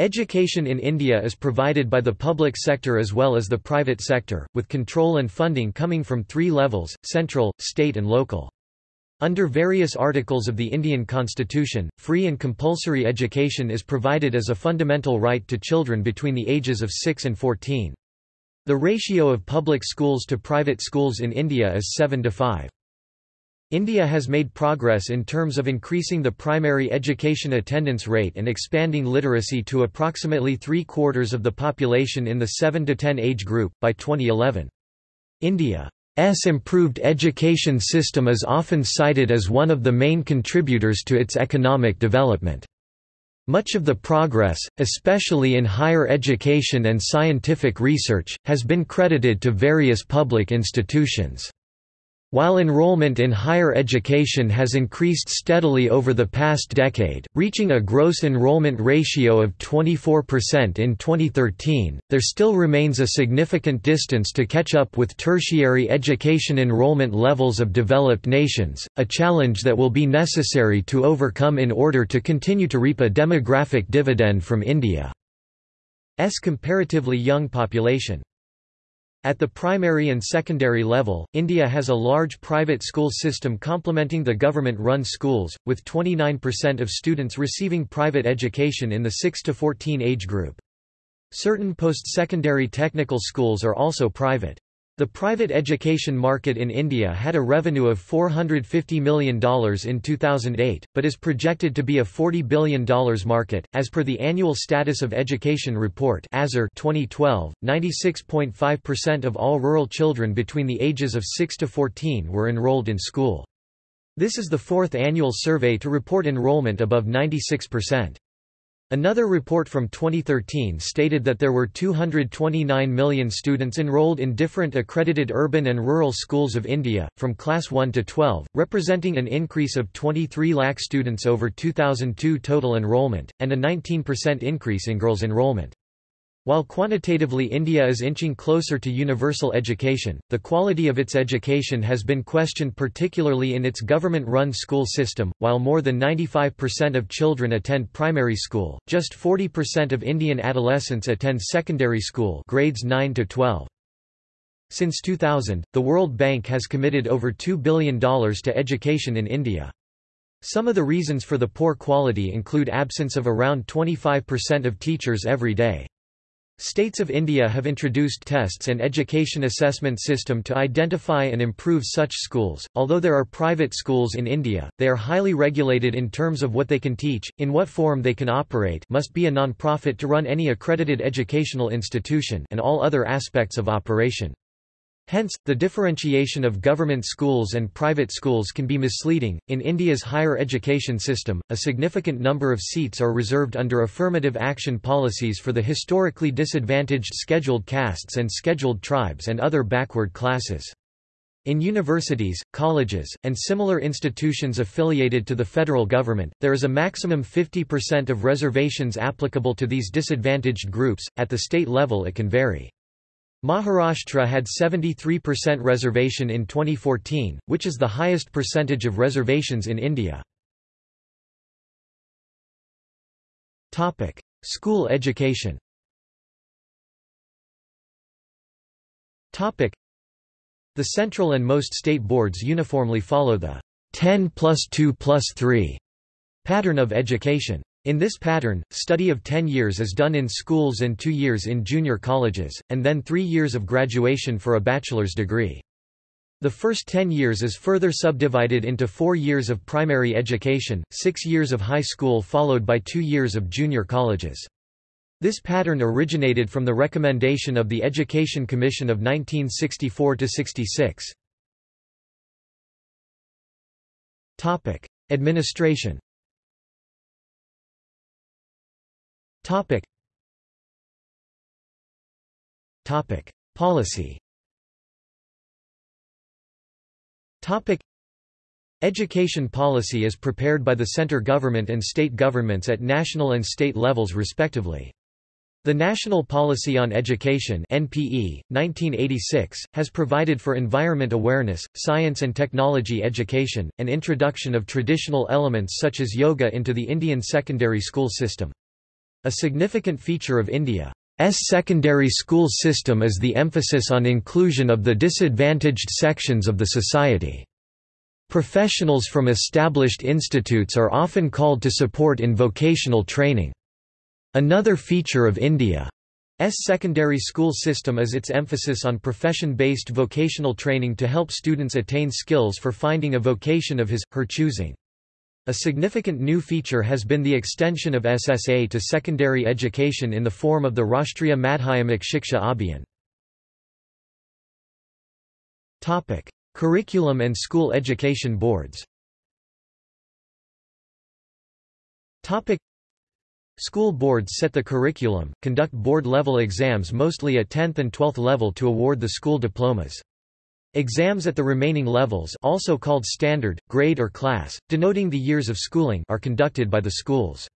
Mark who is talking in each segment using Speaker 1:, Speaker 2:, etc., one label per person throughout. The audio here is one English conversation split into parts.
Speaker 1: Education in India is provided by the public sector as well as the private sector, with control and funding coming from three levels, central, state and local. Under various articles of the Indian constitution, free and compulsory education is provided as a fundamental right to children between the ages of 6 and 14. The ratio of public schools to private schools in India is 7 to 5. India has made progress in terms of increasing the primary education attendance rate and expanding literacy to approximately three-quarters of the population in the 7 to 10 age group, by 2011. India's improved education system is often cited as one of the main contributors to its economic development. Much of the progress, especially in higher education and scientific research, has been credited to various public institutions. While enrollment in higher education has increased steadily over the past decade, reaching a gross enrollment ratio of 24% in 2013, there still remains a significant distance to catch up with tertiary education enrollment levels of developed nations, a challenge that will be necessary to overcome in order to continue to reap a demographic dividend from India's comparatively young population. At the primary and secondary level, India has a large private school system complementing the government-run schools, with 29% of students receiving private education in the 6 to 14 age group. Certain post-secondary technical schools are also private. The private education market in India had a revenue of $450 million in 2008, but is projected to be a $40 billion market. As per the Annual Status of Education Report (ASER) 2012, 96.5% of all rural children between the ages of 6 to 14 were enrolled in school. This is the fourth annual survey to report enrollment above 96%. Another report from 2013 stated that there were 229 million students enrolled in different accredited urban and rural schools of India, from class 1 to 12, representing an increase of 23 lakh students over 2002 total enrollment, and a 19% increase in girls' enrollment. While quantitatively India is inching closer to universal education, the quality of its education has been questioned particularly in its government-run school system. While more than 95% of children attend primary school, just 40% of Indian adolescents attend secondary school, grades 9 to 12. Since 2000, the World Bank has committed over $2 billion to education in India. Some of the reasons for the poor quality include absence of around 25% of teachers every day. States of India have introduced tests and education assessment system to identify and improve such schools. Although there are private schools in India, they are highly regulated in terms of what they can teach, in what form they can operate, must be a non-profit to run any accredited educational institution, and all other aspects of operation. Hence, the differentiation of government schools and private schools can be misleading. In India's higher education system, a significant number of seats are reserved under affirmative action policies for the historically disadvantaged scheduled castes and scheduled tribes and other backward classes. In universities, colleges, and similar institutions affiliated to the federal government, there is a maximum 50% of reservations applicable to these disadvantaged groups, at the state level it can vary. Maharashtra had 73% reservation in 2014, which is the highest percentage of reservations in India. School education The central and most state boards uniformly follow the 10 plus 2 plus 3 pattern of education. In this pattern, study of 10 years is done in schools and 2 years in junior colleges, and then 3 years of graduation for a bachelor's degree. The first 10 years is further subdivided into 4 years of primary education, 6 years of high school followed by 2 years of junior colleges. This pattern originated from the recommendation of the Education Commission of 1964–66. Administration Topic. Topic. Policy Topic. Education policy is prepared by the center government and state governments at national and state levels respectively. The National Policy on Education NPE, 1986, has provided for environment awareness, science and technology education, and introduction of traditional elements such as yoga into the Indian secondary school system. A significant feature of India's secondary school system is the emphasis on inclusion of the disadvantaged sections of the society. Professionals from established institutes are often called to support in vocational training. Another feature of India's secondary school system is its emphasis on profession-based vocational training to help students attain skills for finding a vocation of his, her choosing. A significant new feature has been the extension of SSA to secondary education in the form of the Rashtriya Madhyamik Shiksha Abhiyan. Topic: Curriculum and school education boards. Topic: School boards set the curriculum, conduct board-level exams mostly at 10th and 12th level to award the school diplomas. Exams at the remaining levels also called standard, grade or class, denoting the years of schooling are conducted by the schools.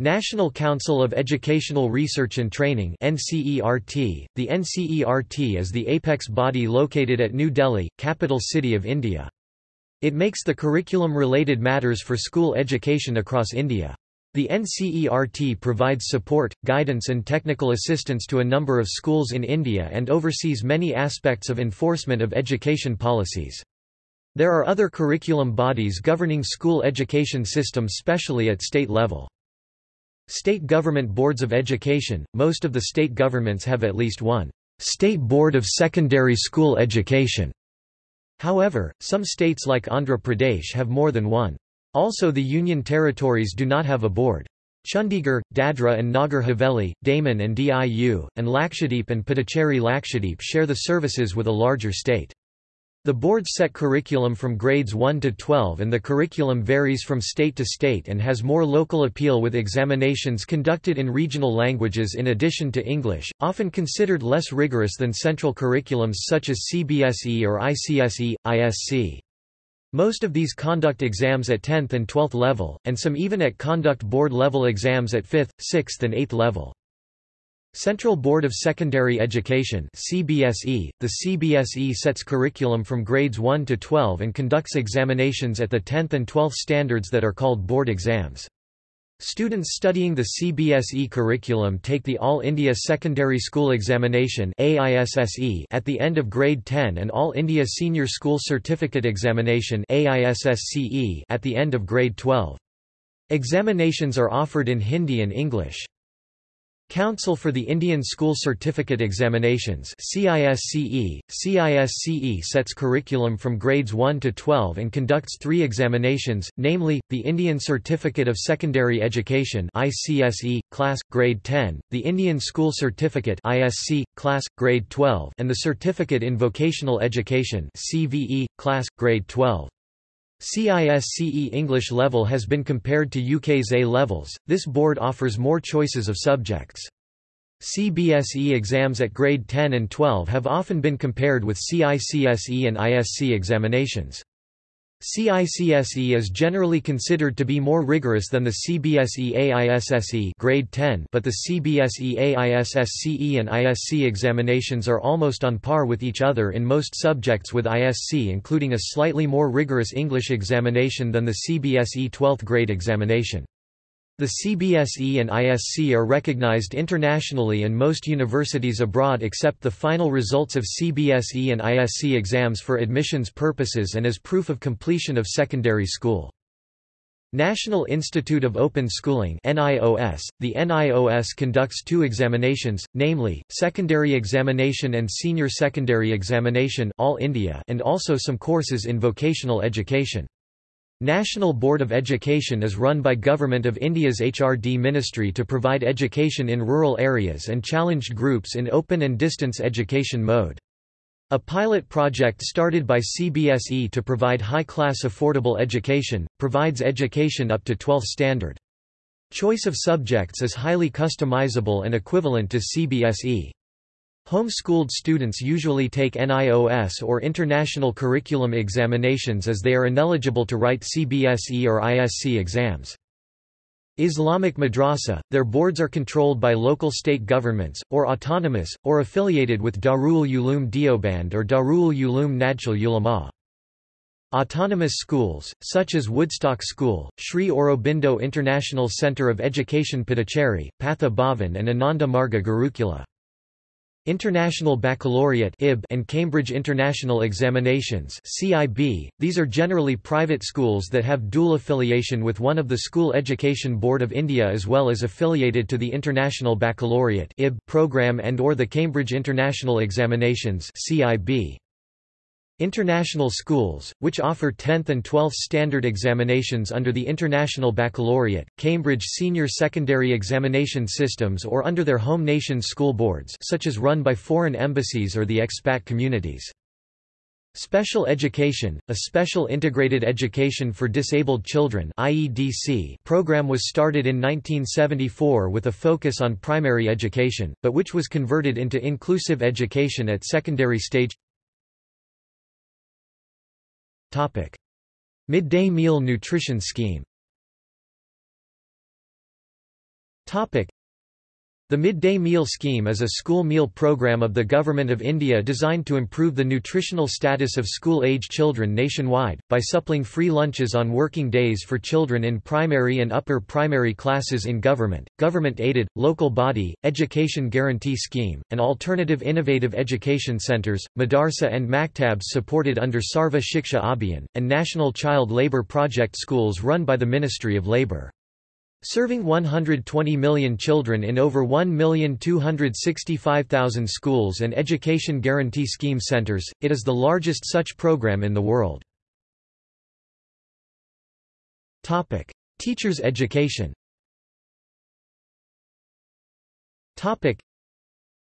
Speaker 1: National Council of Educational Research and Training NCERT. .The NCERT is the apex body located at New Delhi, capital city of India. It makes the curriculum-related matters for school education across India. The NCERT provides support, guidance and technical assistance to a number of schools in India and oversees many aspects of enforcement of education policies. There are other curriculum bodies governing school education systems specially at state level. State government boards of education – Most of the state governments have at least one «State Board of Secondary School Education». However, some states like Andhra Pradesh have more than one. Also the Union territories do not have a board. Chandigarh, Dadra and Nagar Haveli, Daman and Diu, and Lakshadweep and Puducherry Lakshadweep share the services with a larger state. The boards set curriculum from grades 1 to 12 and the curriculum varies from state to state and has more local appeal with examinations conducted in regional languages in addition to English, often considered less rigorous than central curriculums such as CBSE or ICSE, ISC. Most of these conduct exams at 10th and 12th level, and some even at conduct board level exams at 5th, 6th and 8th level. Central Board of Secondary Education CBSE. .The CBSE sets curriculum from grades 1 to 12 and conducts examinations at the 10th and 12th standards that are called board exams. Students studying the CBSE curriculum take the All India Secondary School Examination at the end of grade 10 and All India Senior School Certificate Examination at the end of grade 12. Examinations are offered in Hindi and English. Council for the Indian School Certificate Examinations CISCE. CISCE sets curriculum from grades 1 to 12 and conducts three examinations, namely, the Indian Certificate of Secondary Education ICSE, Class, Grade 10, the Indian School Certificate ISC, Class, Grade 12 and the Certificate in Vocational Education CVE, Class, Grade 12. CISCE English level has been compared to UK's A levels, this board offers more choices of subjects. CBSE exams at grade 10 and 12 have often been compared with CICSE and ISC examinations. CICSE is generally considered to be more rigorous than the CBSE AISSE grade 10, but the CBSE AISSCE and ISC examinations are almost on par with each other in most subjects with ISC including a slightly more rigorous English examination than the CBSE 12th grade examination. The CBSE and ISC are recognized internationally and most universities abroad accept the final results of CBSE and ISC exams for admissions purposes and as proof of completion of secondary school. National Institute of Open Schooling NIOS. .The NIOS conducts two examinations, namely, Secondary Examination and Senior Secondary Examination All India and also some courses in vocational education. National Board of Education is run by Government of India's HRD Ministry to provide education in rural areas and challenged groups in open and distance education mode. A pilot project started by CBSE to provide high-class affordable education, provides education up to 12th standard. Choice of subjects is highly customizable and equivalent to CBSE. Homeschooled students usually take NIOS or International Curriculum examinations as they are ineligible to write CBSE or ISC exams. Islamic madrasa, their boards are controlled by local state governments, or autonomous, or affiliated with Darul Uloom Deoband or Darul Uloom Najul Ulama. Autonomous schools, such as Woodstock School, Sri Aurobindo International Centre of Education Puducherry, Patha Bhavan and Ananda Marga Gurukula. International Baccalaureate and Cambridge International Examinations. These are generally private schools that have dual affiliation with one of the School Education Board of India as well as affiliated to the International Baccalaureate program and or the Cambridge International Examinations CIE. International schools, which offer 10th and 12th standard examinations under the International Baccalaureate, Cambridge Senior Secondary Examination Systems or under their home nation's school boards such as run by foreign embassies or the expat communities. Special Education, a Special Integrated Education for Disabled Children IEDC program was started in 1974 with a focus on primary education, but which was converted into inclusive education at secondary stage Midday meal nutrition scheme the Midday Meal Scheme is a school meal program of the Government of India designed to improve the nutritional status of school-age children nationwide, by supplying free lunches on working days for children in primary and upper primary classes in government, government-aided, local body, education guarantee scheme, and alternative innovative education centres, madarsa and maktabs supported under Sarva Shiksha Abhiyan, and National Child Labour Project schools run by the Ministry of Labour. Serving 120 million children in over 1,265,000 schools and Education Guarantee Scheme centers, it is the largest such program in the world. Teachers' education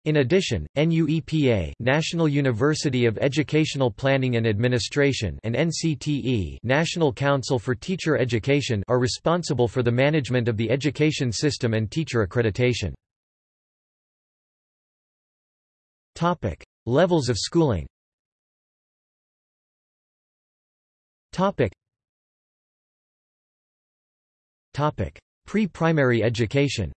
Speaker 1: in addition, NUEPA National University of Educational Planning and Administration and NCTE National Council for Teacher Education are responsible for the management of the education system and teacher accreditation. Topic: Levels of schooling. Topic: Topic: Pre-primary education.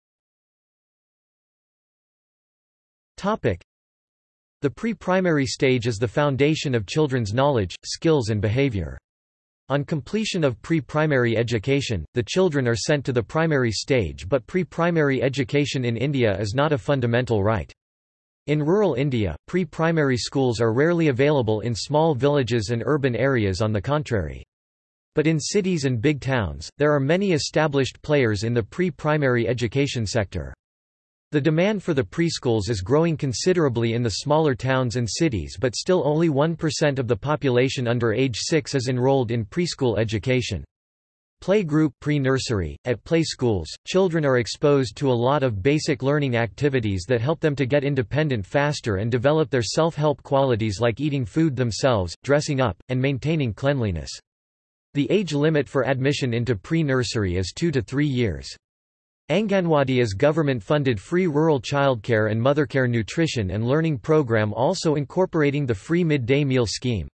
Speaker 1: The pre-primary stage is the foundation of children's knowledge, skills and behavior. On completion of pre-primary education, the children are sent to the primary stage but pre-primary education in India is not a fundamental right. In rural India, pre-primary schools are rarely available in small villages and urban areas on the contrary. But in cities and big towns, there are many established players in the pre-primary education sector. The demand for the preschools is growing considerably in the smaller towns and cities but still only 1% of the population under age 6 is enrolled in preschool education. Playgroup pre-nursery, at play schools, children are exposed to a lot of basic learning activities that help them to get independent faster and develop their self-help qualities like eating food themselves, dressing up, and maintaining cleanliness. The age limit for admission into pre-nursery is 2 to 3 years. Anganwadi is government-funded free rural childcare and mothercare nutrition and learning program also incorporating the free midday meal scheme.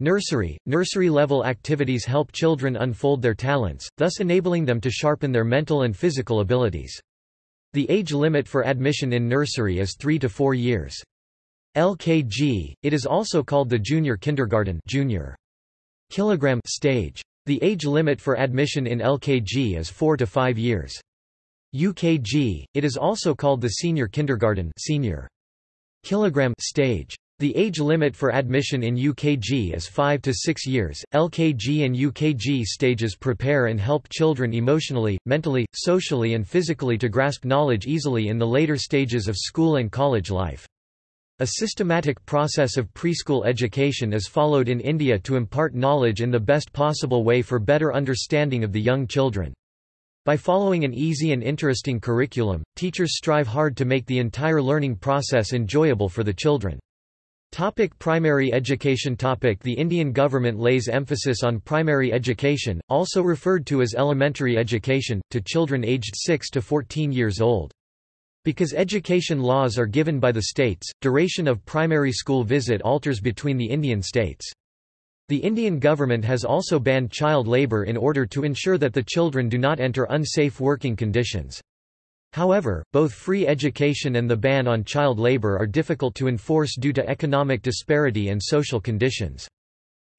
Speaker 1: Nursery – Nursery-level activities help children unfold their talents, thus enabling them to sharpen their mental and physical abilities. The age limit for admission in nursery is 3 to 4 years. LKG, it is also called the junior kindergarten junior kilogram stage. The age limit for admission in LKG is 4 to 5 years. UKG, it is also called the senior kindergarten senior kilogram stage. The age limit for admission in UKG is 5 to 6 years. LKG and UKG stages prepare and help children emotionally, mentally, socially and physically to grasp knowledge easily in the later stages of school and college life. A systematic process of preschool education is followed in India to impart knowledge in the best possible way for better understanding of the young children. By following an easy and interesting curriculum, teachers strive hard to make the entire learning process enjoyable for the children. Topic primary education topic The Indian government lays emphasis on primary education, also referred to as elementary education, to children aged 6 to 14 years old. Because education laws are given by the states, duration of primary school visit alters between the Indian states. The Indian government has also banned child labour in order to ensure that the children do not enter unsafe working conditions. However, both free education and the ban on child labour are difficult to enforce due to economic disparity and social conditions.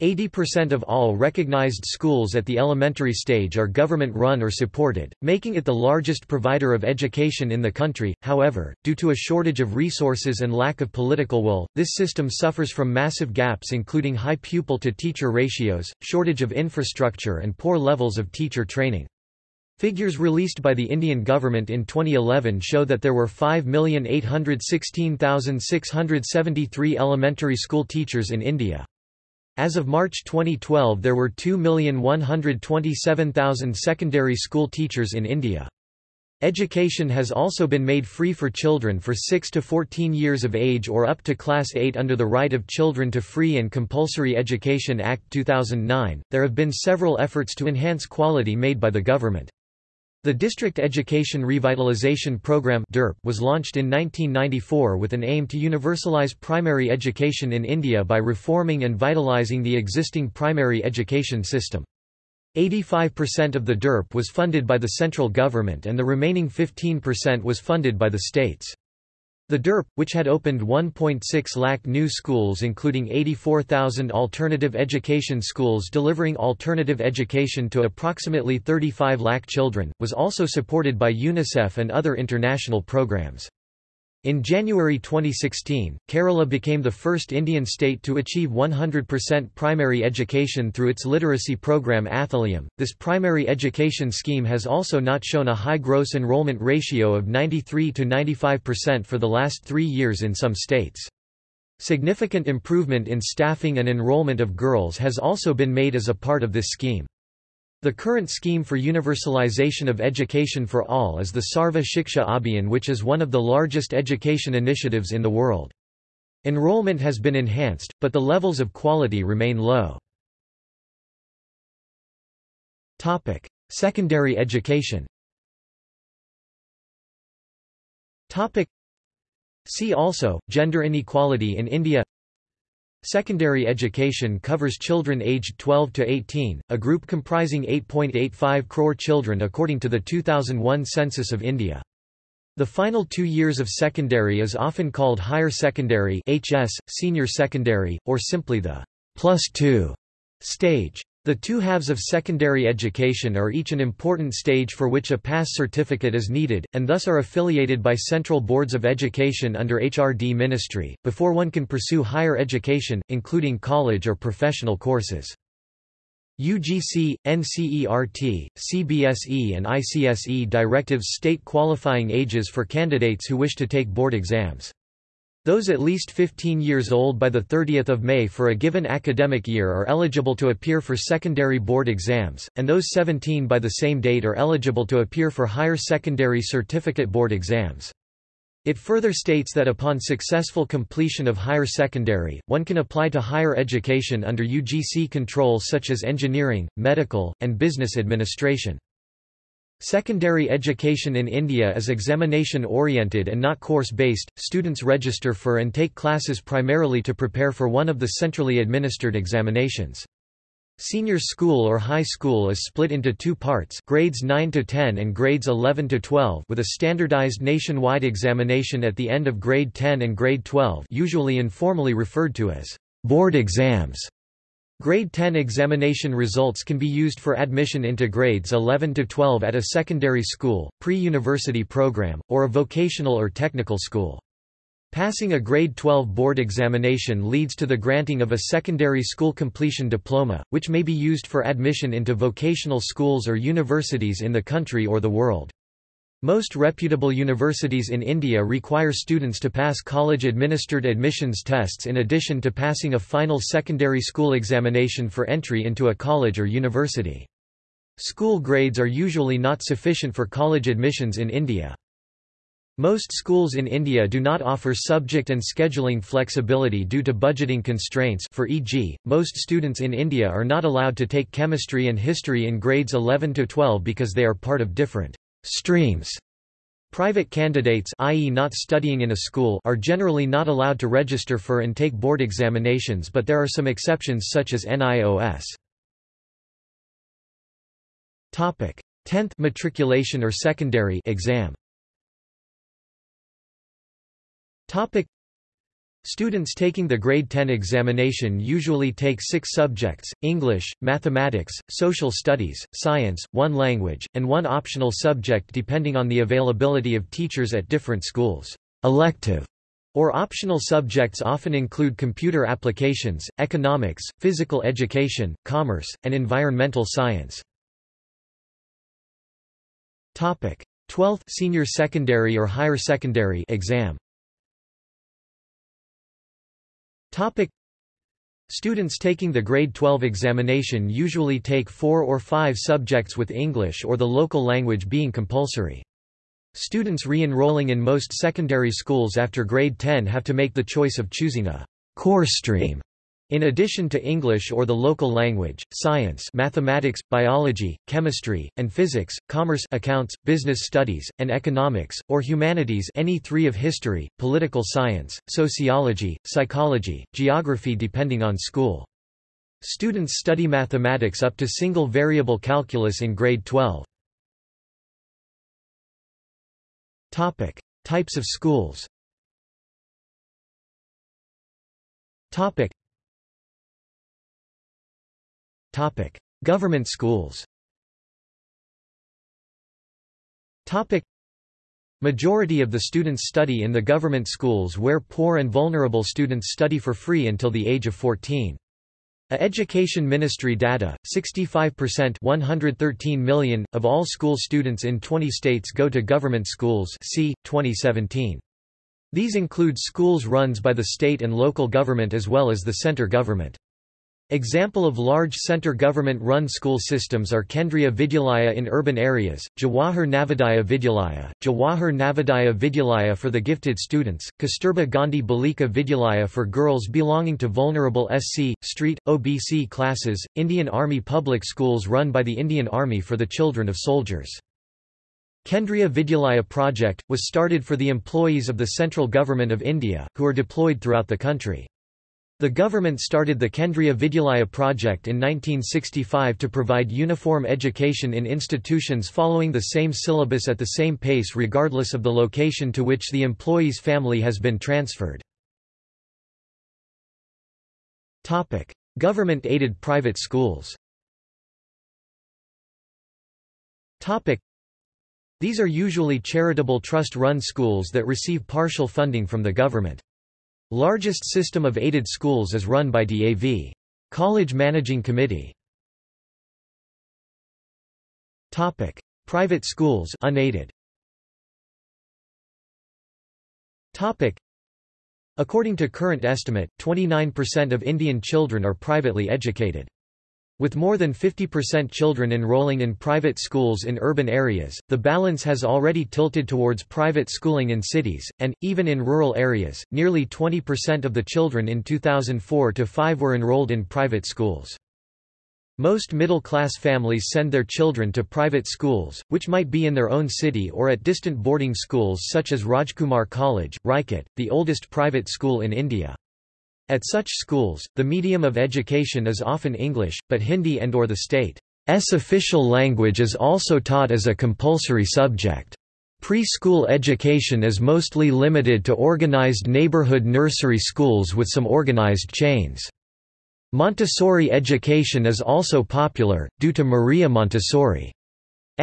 Speaker 1: 80% of all recognized schools at the elementary stage are government-run or supported, making it the largest provider of education in the country. However, due to a shortage of resources and lack of political will, this system suffers from massive gaps including high pupil-to-teacher ratios, shortage of infrastructure and poor levels of teacher training. Figures released by the Indian government in 2011 show that there were 5,816,673 elementary school teachers in India. As of March 2012 there were 2,127,000 secondary school teachers in India. Education has also been made free for children for 6 to 14 years of age or up to Class 8 under the Right of Children to Free and Compulsory Education Act 2009. There have been several efforts to enhance quality made by the government. The District Education Revitalization Program was launched in 1994 with an aim to universalize primary education in India by reforming and vitalizing the existing primary education system. 85% of the DIRP was funded by the central government and the remaining 15% was funded by the states. The DERP, which had opened 1.6 lakh new schools including 84,000 alternative education schools delivering alternative education to approximately 35 lakh children, was also supported by UNICEF and other international programs. In January 2016, Kerala became the first Indian state to achieve 100% primary education through its literacy program Athulyam. This primary education scheme has also not shown a high gross enrollment ratio of 93 to 95% for the last three years in some states. Significant improvement in staffing and enrollment of girls has also been made as a part of this scheme. The current scheme for universalization of education for all is the Sarva Shiksha Abhiyan which is one of the largest education initiatives in the world. Enrollment has been enhanced, but the levels of quality remain low. Secondary education See also, Gender inequality in India Secondary education covers children aged 12 to 18, a group comprising 8.85 crore children according to the 2001 census of India. The final two years of secondary is often called higher secondary HS, senior secondary, or simply the plus two stage. The two halves of secondary education are each an important stage for which a pass certificate is needed, and thus are affiliated by central boards of education under HRD ministry, before one can pursue higher education, including college or professional courses. UGC, NCERT, CBSE and ICSE directives state qualifying ages for candidates who wish to take board exams. Those at least 15 years old by 30 May for a given academic year are eligible to appear for secondary board exams, and those 17 by the same date are eligible to appear for higher secondary certificate board exams. It further states that upon successful completion of higher secondary, one can apply to higher education under UGC control such as engineering, medical, and business administration. Secondary education in India is examination-oriented and not course-based. Students register for and take classes primarily to prepare for one of the centrally administered examinations. Senior school or high school is split into two parts grades 9 to 10 and grades 11 to 12 with a standardized nationwide examination at the end of grade 10 and grade 12 usually informally referred to as board exams. Grade 10 examination results can be used for admission into grades 11 to 12 at a secondary school, pre-university program, or a vocational or technical school. Passing a grade 12 board examination leads to the granting of a secondary school completion diploma, which may be used for admission into vocational schools or universities in the country or the world. Most reputable universities in India require students to pass college-administered admissions tests in addition to passing a final secondary school examination for entry into a college or university. School grades are usually not sufficient for college admissions in India. Most schools in India do not offer subject and scheduling flexibility due to budgeting constraints for e.g., most students in India are not allowed to take chemistry and history in grades 11 to 12 because they are part of different Streams Private candidates i.e. not studying in a school are generally not allowed to register for and take board examinations but there are some exceptions such as NIOS. 10th matriculation or secondary exam Students taking the grade 10 examination usually take six subjects, English, mathematics, social studies, science, one language, and one optional subject depending on the availability of teachers at different schools. Elective or optional subjects often include computer applications, economics, physical education, commerce, and environmental science. 12th senior secondary or higher secondary exam Topic Students taking the grade 12 examination usually take four or five subjects with English or the local language being compulsory. Students re-enrolling in most secondary schools after grade 10 have to make the choice of choosing a core stream in addition to English or the local language, science mathematics, biology, chemistry, and physics, commerce accounts, business studies, and economics, or humanities any three of history, political science, sociology, psychology, geography depending on school. Students study mathematics up to single variable calculus in grade 12. Topic: Types of schools. Topic: Topic: Government schools. Topic: Majority of the students study in the government schools where poor and vulnerable students study for free until the age of 14. A Education Ministry data, 65% 113 million, of all school students in 20 states go to government schools c. 2017. These include schools runs by the state and local government as well as the center government. Example of large center government-run school systems are Kendriya Vidyalaya in urban areas, Jawahar Navodaya Vidyalaya, Jawahar Navodaya Vidyalaya for the gifted students, Kasturba Gandhi Balika Vidyalaya for girls belonging to vulnerable SC, street, OBC classes, Indian Army public schools run by the Indian Army for the children of soldiers. Kendriya Vidyalaya project, was started for the employees of the central government of India, who are deployed throughout the country. The government started the Kendriya Vidyalaya project in 1965 to provide uniform education in institutions following the same syllabus at the same pace regardless of the location to which the employee's family has been transferred. Government-aided private schools These are usually charitable trust-run schools that receive partial funding from the government. Largest system of aided schools is run by DAV. College Managing Committee. Topic: Private schools unaided. Topic: According to current estimate, 29% of Indian children are privately educated. With more than 50% children enrolling in private schools in urban areas, the balance has already tilted towards private schooling in cities, and, even in rural areas, nearly 20% of the children in 2004-5 were enrolled in private schools. Most middle-class families send their children to private schools, which might be in their own city or at distant boarding schools such as Rajkumar College, Rajkot, the oldest private school in India. At such schools, the medium of education is often English, but Hindi and or the state's official language is also taught as a compulsory subject. Preschool education is mostly limited to organized neighborhood nursery schools with some organized chains. Montessori education is also popular, due to Maria Montessori's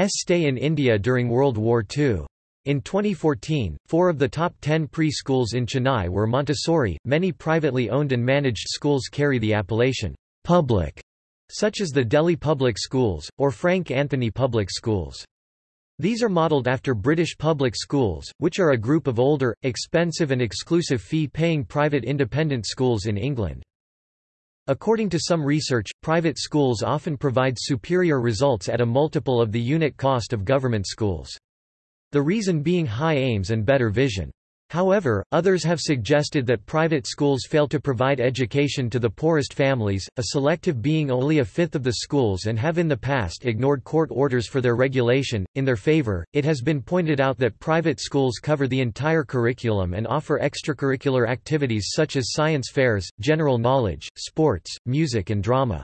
Speaker 1: stay in India during World War II. In 2014, four of the top ten preschools in Chennai were Montessori. Many privately owned and managed schools carry the appellation public, such as the Delhi Public Schools, or Frank Anthony Public Schools. These are modelled after British public schools, which are a group of older, expensive and exclusive fee-paying private independent schools in England. According to some research, private schools often provide superior results at a multiple of the unit cost of government schools. The reason being high aims and better vision. However, others have suggested that private schools fail to provide education to the poorest families, a selective being only a fifth of the schools and have in the past ignored court orders for their regulation. In their favor, it has been pointed out that private schools cover the entire curriculum and offer extracurricular activities such as science fairs, general knowledge, sports, music and drama.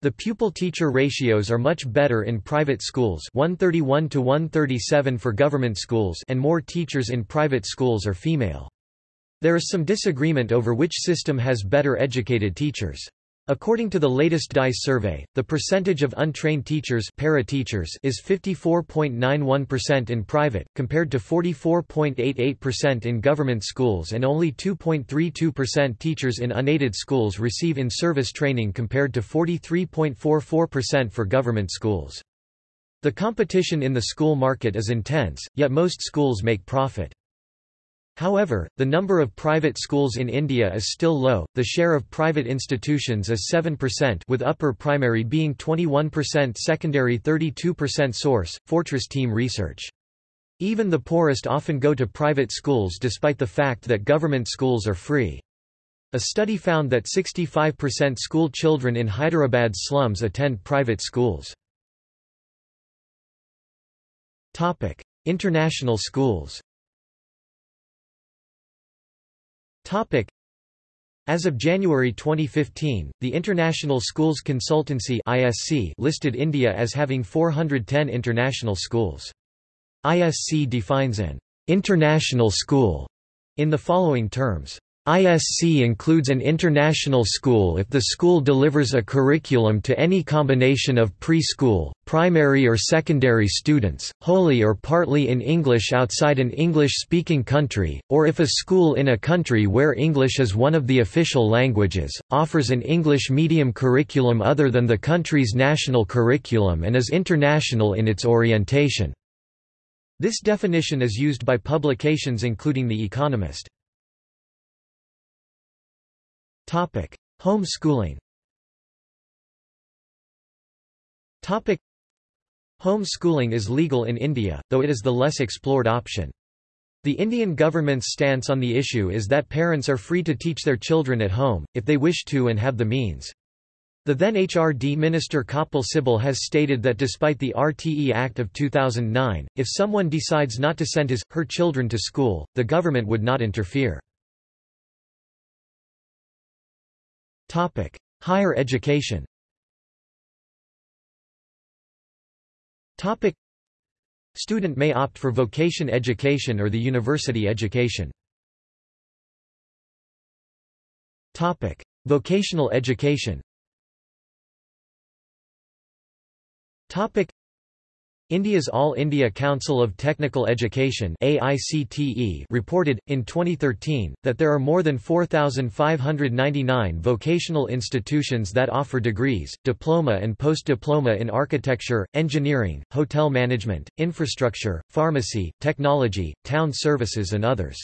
Speaker 1: The pupil-teacher ratios are much better in private schools 131 to 137 for government schools and more teachers in private schools are female. There is some disagreement over which system has better educated teachers. According to the latest DISE survey, the percentage of untrained teachers para-teachers is 54.91% in private, compared to 44.88% in government schools and only 2.32% teachers in unaided schools receive in-service training compared to 43.44% for government schools. The competition in the school market is intense, yet most schools make profit. However, the number of private schools in India is still low. The share of private institutions is 7% with upper primary being 21%, secondary 32% source. Fortress Team Research. Even the poorest often go to private schools despite the fact that government schools are free. A study found that 65% school children in Hyderabad slums attend private schools. Topic: International schools. As of January 2015, the International Schools Consultancy ISC listed India as having 410 international schools. ISC defines an international school in the following terms. ISC includes an international school if the school delivers a curriculum to any combination of preschool, primary or secondary students, wholly or partly in English outside an English-speaking country, or if a school in a country where English is one of the official languages, offers an English medium curriculum other than the country's national curriculum and is international in its orientation. This definition is used by publications including The Economist. Topic: Homeschooling. Topic: Homeschooling is legal in India, though it is the less explored option. The Indian government's stance on the issue is that parents are free to teach their children at home, if they wish to and have the means. The then HRD Minister Kapil Sibal has stated that despite the RTE Act of 2009, if someone decides not to send his, her children to school, the government would not interfere. Topic: Higher education. Topic: Student may opt for vocation education or the university education. Topic: Vocational education. Topic: India's All India Council of Technical Education AICTE reported, in 2013, that there are more than 4,599 vocational institutions that offer degrees, diploma and post-diploma in architecture, engineering, hotel management, infrastructure, pharmacy, technology, town services and others.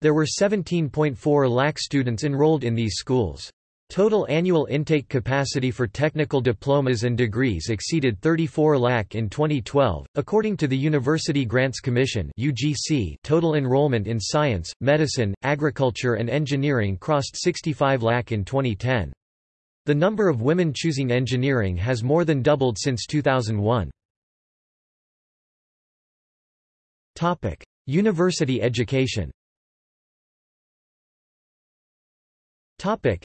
Speaker 1: There were 17.4 lakh students enrolled in these schools. Total annual intake capacity for technical diplomas and degrees exceeded 34 lakh in 2012. According to the University Grants Commission (UGC), total enrollment in science, medicine, agriculture and engineering crossed 65 lakh in 2010. The number of women choosing engineering has more than doubled since 2001. Topic: University education. Topic: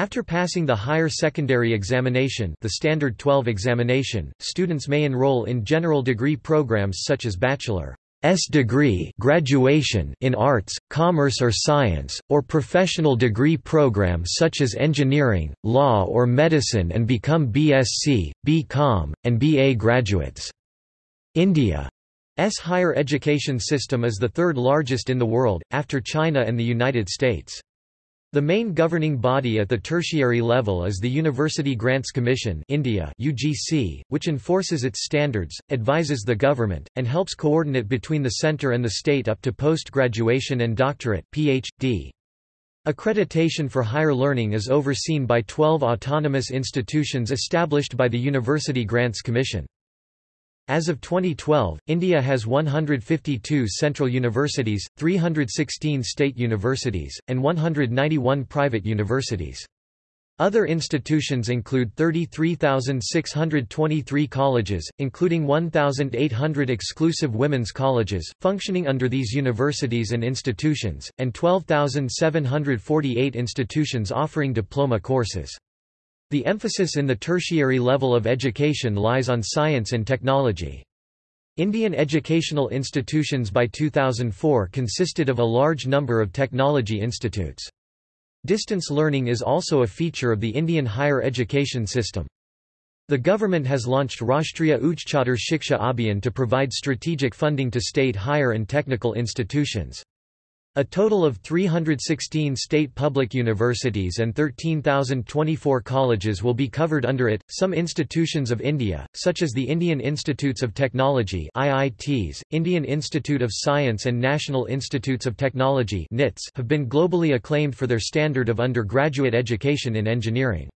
Speaker 1: after passing the higher secondary examination the Standard 12 examination, students may enroll in general degree programs such as bachelor's degree graduation in arts, commerce or science, or professional degree programs such as engineering, law or medicine and become BSc, BCom, and BA graduates. India's higher education system is the third largest in the world, after China and the United States. The main governing body at the tertiary level is the University Grants Commission India UGC, which enforces its standards, advises the government, and helps coordinate between the centre and the state up to post-graduation and doctorate PhD. Accreditation for higher learning is overseen by 12 autonomous institutions established by the University Grants Commission. As of 2012, India has 152 central universities, 316 state universities, and 191 private universities. Other institutions include 33,623 colleges, including 1,800 exclusive women's colleges, functioning under these universities and institutions, and 12,748 institutions offering diploma courses. The emphasis in the tertiary level of education lies on science and technology. Indian educational institutions by 2004 consisted of a large number of technology institutes. Distance learning is also a feature of the Indian higher education system. The government has launched Rashtriya Uchchatar Shiksha Abhiyan to provide strategic funding to state higher and technical institutions. A total of 316 state public universities and 13,024 colleges will be covered under it. Some institutions of India, such as the Indian Institutes of Technology (IITs), Indian Institute of Science and National Institutes of Technology (NITS), have been globally acclaimed for their standard of undergraduate education in engineering.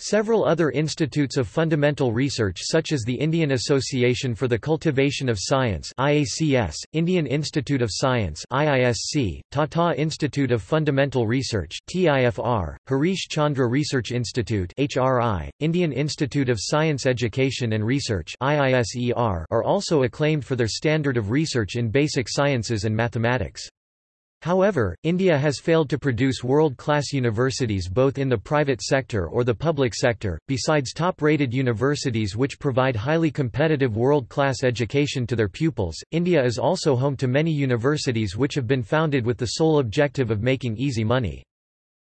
Speaker 1: Several other institutes of fundamental research such as the Indian Association for the Cultivation of Science IACS, Indian Institute of Science IISC, Tata Institute of Fundamental Research TIFR, Harish Chandra Research Institute HRI, Indian Institute of Science Education and Research IISER are also acclaimed for their standard of research in basic sciences and mathematics. However, India has failed to produce world-class universities both in the private sector or the public sector. Besides top-rated universities which provide highly competitive world-class education to their pupils, India is also home to many universities which have been founded with the sole objective of making easy money.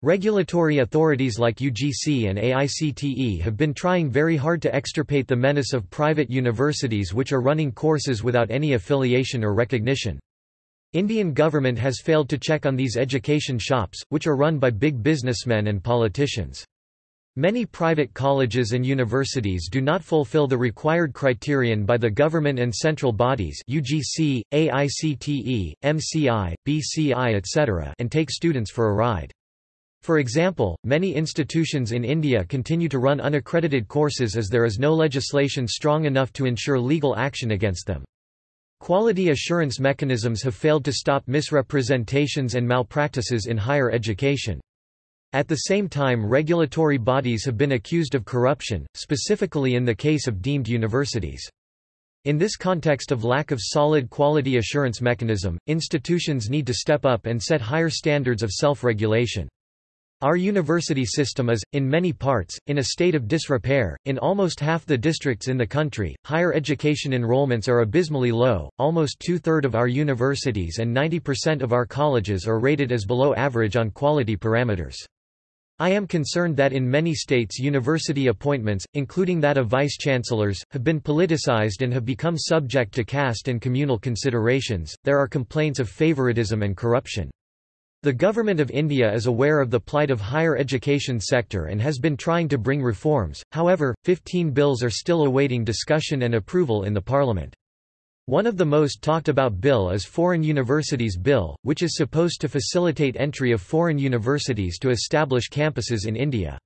Speaker 1: Regulatory authorities like UGC and AICTE have been trying very hard to extirpate the menace of private universities which are running courses without any affiliation or recognition. Indian government has failed to check on these education shops, which are run by big businessmen and politicians. Many private colleges and universities do not fulfill the required criterion by the government and central bodies UGC, AICTE, MCI, BCI etc. and take students for a ride. For example, many institutions in India continue to run unaccredited courses as there is no legislation strong enough to ensure legal action against them. Quality assurance mechanisms have failed to stop misrepresentations and malpractices in higher education. At the same time regulatory bodies have been accused of corruption, specifically in the case of deemed universities. In this context of lack of solid quality assurance mechanism, institutions need to step up and set higher standards of self-regulation. Our university system is, in many parts, in a state of disrepair. In almost half the districts in the country, higher education enrollments are abysmally low. Almost two thirds of our universities and 90% of our colleges are rated as below average on quality parameters. I am concerned that in many states university appointments, including that of vice-chancellors, have been politicized and have become subject to caste and communal considerations. There are complaints of favoritism and corruption. The Government of India is aware of the plight of higher education sector and has been trying to bring reforms, however, 15 bills are still awaiting discussion and approval in the parliament. One of the most talked about bill is Foreign Universities Bill, which is supposed to facilitate entry of foreign universities to establish campuses in India.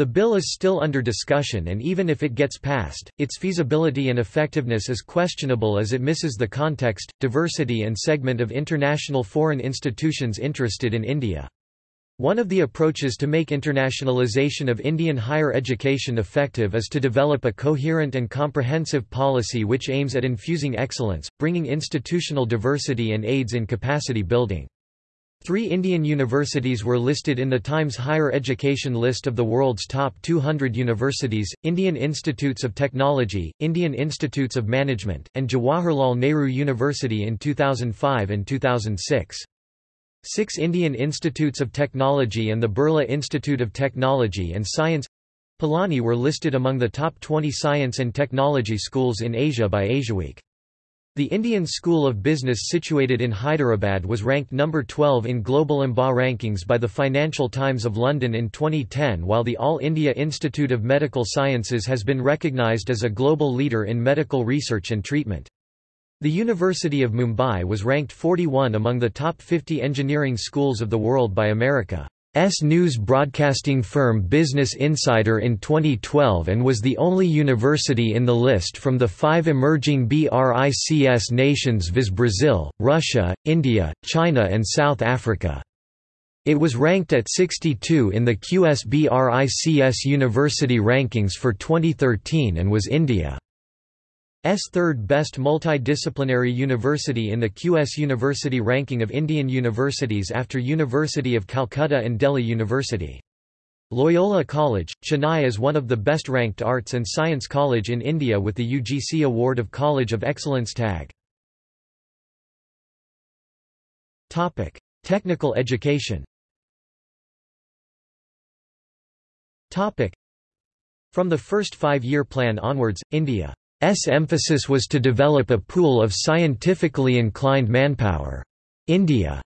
Speaker 1: The bill is still under discussion and even if it gets passed, its feasibility and effectiveness is questionable as it misses the context, diversity and segment of international foreign institutions interested in India. One of the approaches to make internationalization of Indian higher education effective is to develop a coherent and comprehensive policy which aims at infusing excellence, bringing institutional diversity and aids in capacity building. Three Indian universities were listed in the Times Higher Education list of the world's top 200 universities, Indian Institutes of Technology, Indian Institutes of Management, and Jawaharlal Nehru University in 2005 and 2006. Six Indian Institutes of Technology and the Birla Institute of Technology and Science Pilani were listed among the top 20 science and technology schools in Asia by AsiaWeek. The Indian School of Business situated in Hyderabad was ranked number 12 in global MBA rankings by the Financial Times of London in 2010 while the All India Institute of Medical Sciences has been recognised as a global leader in medical research and treatment. The University of Mumbai was ranked 41 among the top 50 engineering schools of the world by America. S news broadcasting firm Business Insider in 2012 and was the only university in the list from the five emerging BRICS nations viz Brazil, Russia, India, China and South Africa. It was ranked at 62 in the QS BRICS university rankings for 2013 and was India. S third best multidisciplinary university in the QS University ranking of Indian universities after University of Calcutta and Delhi University. Loyola College, Chennai is one of the best-ranked arts and science college in India with the UGC Award of College of Excellence tag. Topic: Technical education Topic: From the first five-year plan onwards, India's emphasis was to develop a pool of scientifically inclined manpower. India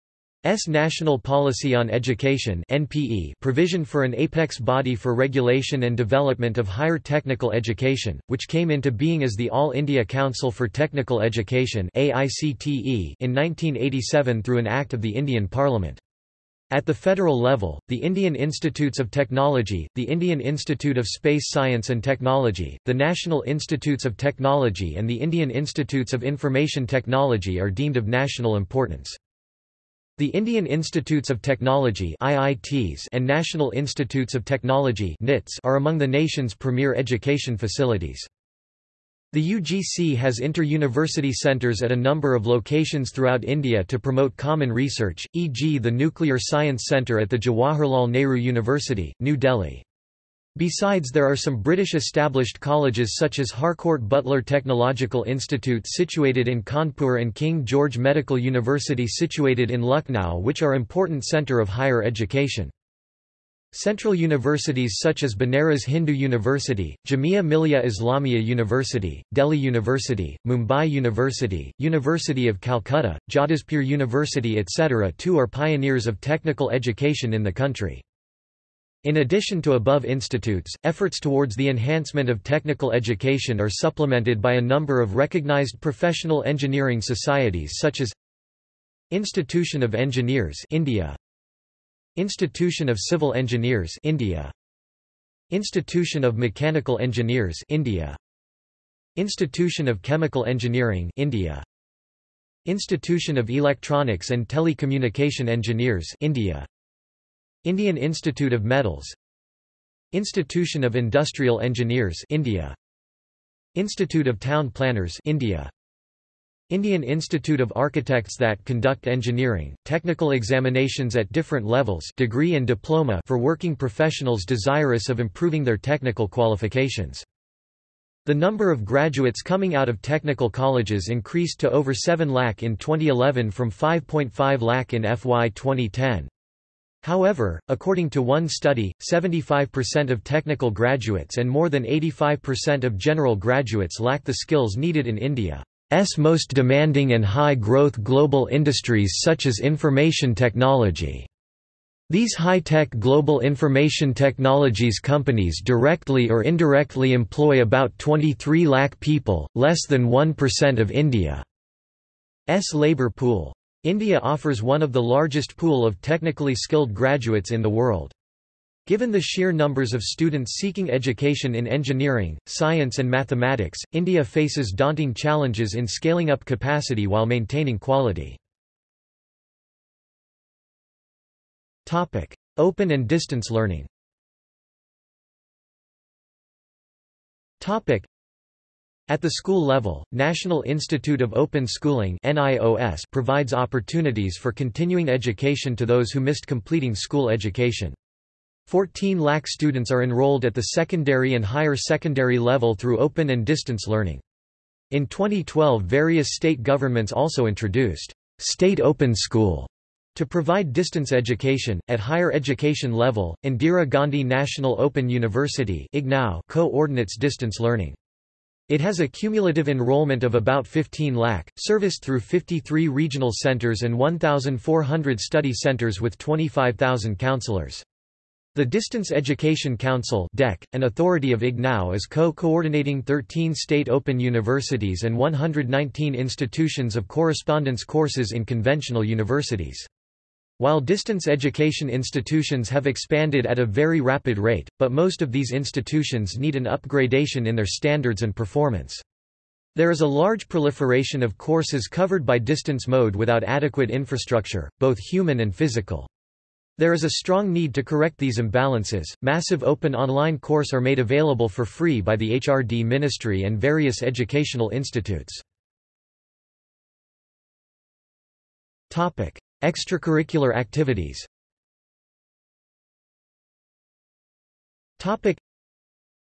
Speaker 1: S National Policy on Education NPE provision for an apex body for regulation and development of higher technical education, which came into being as the All India Council for Technical Education AICTE in 1987 through an Act of the Indian Parliament. At the federal level, the Indian Institutes of Technology, the Indian Institute of Space Science and Technology, the National Institutes of Technology and the Indian Institutes of Information Technology are deemed of national importance. The Indian Institutes of Technology IITs and National Institutes of Technology NITs are among the nation's premier education facilities. The UGC has inter-university centres at a number of locations throughout India to promote common research, e.g. the Nuclear Science Centre at the Jawaharlal Nehru University, New Delhi. Besides there are some British established colleges such as Harcourt Butler Technological Institute situated in Kanpur and King George Medical University situated in Lucknow which are important centre of higher education. Central universities such as Banaras Hindu University, Jamia Millia Islamia University, Delhi University, Mumbai University, University of Calcutta, Jadavpur University etc. too are pioneers of technical education in the country. In addition to above institutes, efforts towards the enhancement of technical education are supplemented by a number of recognized professional engineering societies such as Institution of Engineers India Institution of Civil Engineers India. Institution of Mechanical Engineers India. Institution of Chemical Engineering India. Institution of Electronics and Telecommunication Engineers India. Indian Institute of Metals. Institution of Industrial Engineers India. Institute of Town Planners India Indian Institute of Architects that conduct engineering, technical examinations at different levels degree and diploma for working professionals desirous of improving their technical qualifications. The number of graduates coming out of technical colleges increased to over 7 lakh in 2011 from 5.5 lakh in FY 2010. However, according to one study, 75% of technical graduates and more than 85% of general graduates lack the skills needed in India's most demanding and high-growth global industries such as information technology. These high-tech global information technologies companies directly or indirectly employ about 23 lakh people, less than 1% of India's labor pool. India offers one of the largest pool of technically skilled graduates in the world. Given the sheer numbers of students seeking education in engineering, science and mathematics, India faces daunting challenges in scaling up capacity while maintaining quality. Open and distance learning at the school level, National Institute of Open Schooling provides opportunities for continuing education to those who missed completing school education. 14 lakh students are enrolled at the secondary and higher secondary level through open and distance learning. In 2012 various state governments also introduced State Open School to provide distance education, at higher education level, Indira Gandhi National Open University co-ordinates distance learning. It has a cumulative enrollment of about 15 lakh, serviced through 53 regional centers and 1,400 study centers with 25,000 counselors. The Distance Education Council DEC, an authority of IGNOU is co-coordinating 13 state open universities and 119 institutions of correspondence courses in conventional universities. While distance education institutions have expanded at a very rapid rate, but most of these institutions need an upgradation in their standards and performance. There is a large proliferation of courses covered by distance mode without adequate infrastructure, both human and physical. There is a strong need to correct these imbalances. Massive open online course are made available for free by the HRD Ministry and various educational institutes. Topic: Extracurricular activities Topic.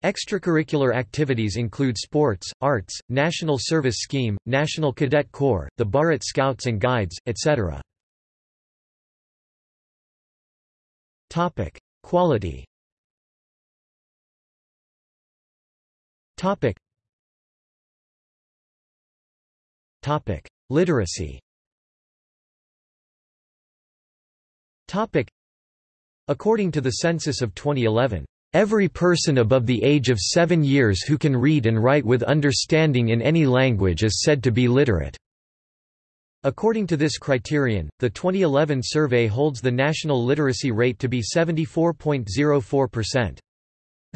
Speaker 1: Extracurricular activities include sports, arts, National Service Scheme, National Cadet Corps, the Bharat Scouts and Guides, etc. Topic. Quality Topic. Topic. Literacy Topic. According to the census of 2011, Every person above the age of seven years who can read and write with understanding in any language is said to be literate. According to this criterion, the 2011 survey holds the national literacy rate to be 74.04%.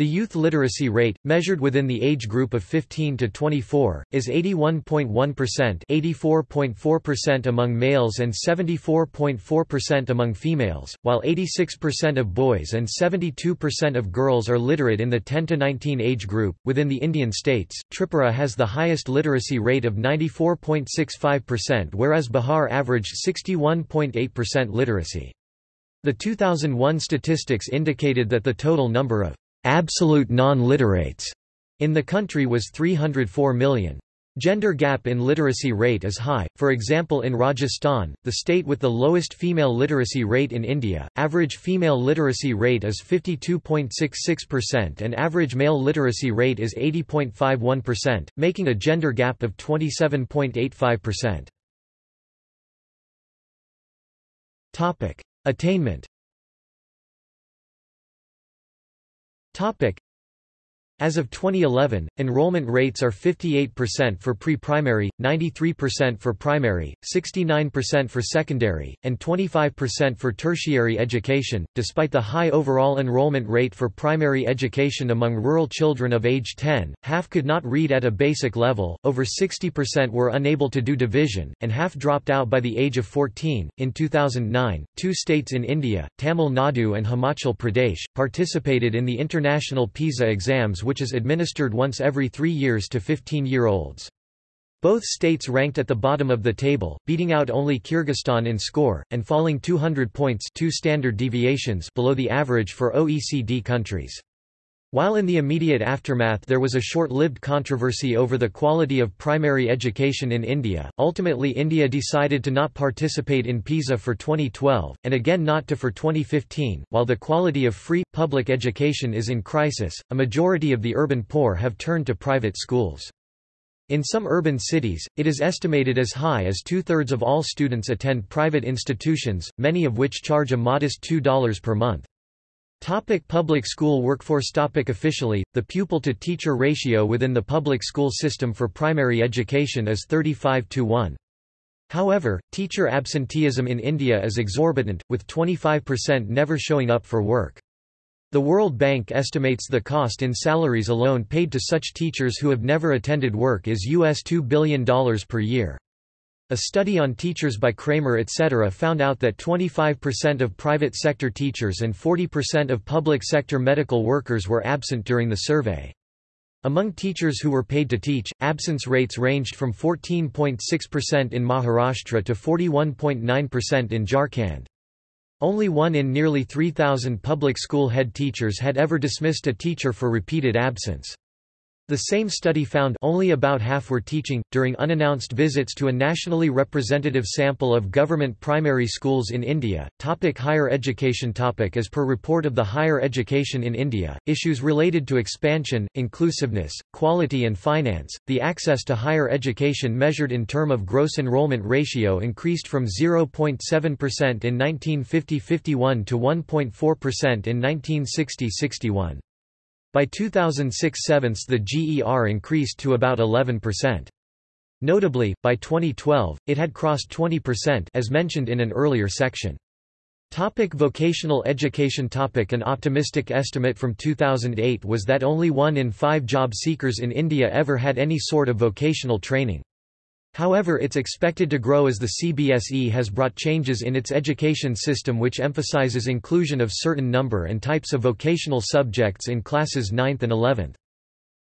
Speaker 1: The youth literacy rate, measured within the age group of 15 to 24, is 81.1% 84.4% among males and 74.4% among females, while 86% of boys and 72% of girls are literate in the 10 to 19 age group. Within the Indian states, Tripura has the highest literacy rate of 94.65% whereas Bihar averaged 61.8% literacy. The 2001 statistics indicated that the total number of absolute non-literates in the country was 304 million. Gender gap in literacy rate is high, for example in Rajasthan, the state with the lowest female literacy rate in India, average female literacy rate is 52.66% and average male literacy rate is 80.51%, making a gender gap of 27.85%. Attainment Topic. As of 2011, enrollment rates are 58% for pre-primary, 93% for primary, 69% for secondary, and 25% for tertiary education. Despite the high overall enrollment rate for primary education among rural children of age 10, half could not read at a basic level, over 60% were unable to do division, and half dropped out by the age of 14. In 2009, two states in India, Tamil Nadu and Himachal Pradesh, participated in the international PISA exams which is administered once every three years to 15-year-olds. Both states ranked at the bottom of the table, beating out only Kyrgyzstan in score, and falling 200 points two standard deviations below the average for OECD countries. While in the immediate aftermath there was a short-lived controversy over the quality of primary education in India, ultimately India decided to not participate in PISA for 2012, and again not to for 2015. While the quality of free, public education is in crisis, a majority of the urban poor have turned to private schools. In some urban cities, it is estimated as high as two-thirds of all students attend private institutions, many of which charge a modest $2 per month. Topic public school workforce Topic Officially, the pupil-to-teacher ratio within the public school system for primary education is 35 to 1. However, teacher absenteeism in India is exorbitant, with 25% never showing up for work. The World Bank estimates the cost in salaries alone paid to such teachers who have never attended work is US $2 billion per year. A study on teachers by Kremer etc. found out that 25% of private sector teachers and 40% of public sector medical workers were absent during the survey. Among teachers who were paid to teach, absence rates ranged from 14.6% in Maharashtra to 41.9% in Jharkhand. Only one in nearly 3,000 public school head teachers had ever dismissed a teacher for repeated absence. The same study found only about half were teaching. During unannounced visits to a nationally representative sample of government primary schools in India, topic higher education topic As per report of the Higher Education in India, issues related to expansion, inclusiveness, quality and finance, the access to higher education measured in term of gross enrollment ratio increased from 0.7% in 1950–51 to 1.4% in 1960–61. By 2006 sevenths the GER increased to about 11%. Notably, by 2012, it had crossed 20% as mentioned in an earlier section. Topic vocational education topic An optimistic estimate from 2008 was that only one in five job seekers in India ever had any sort of vocational training. However it's expected to grow as the CBSE has brought changes in its education system which emphasizes inclusion of certain number and types of vocational subjects in classes 9th and 11th.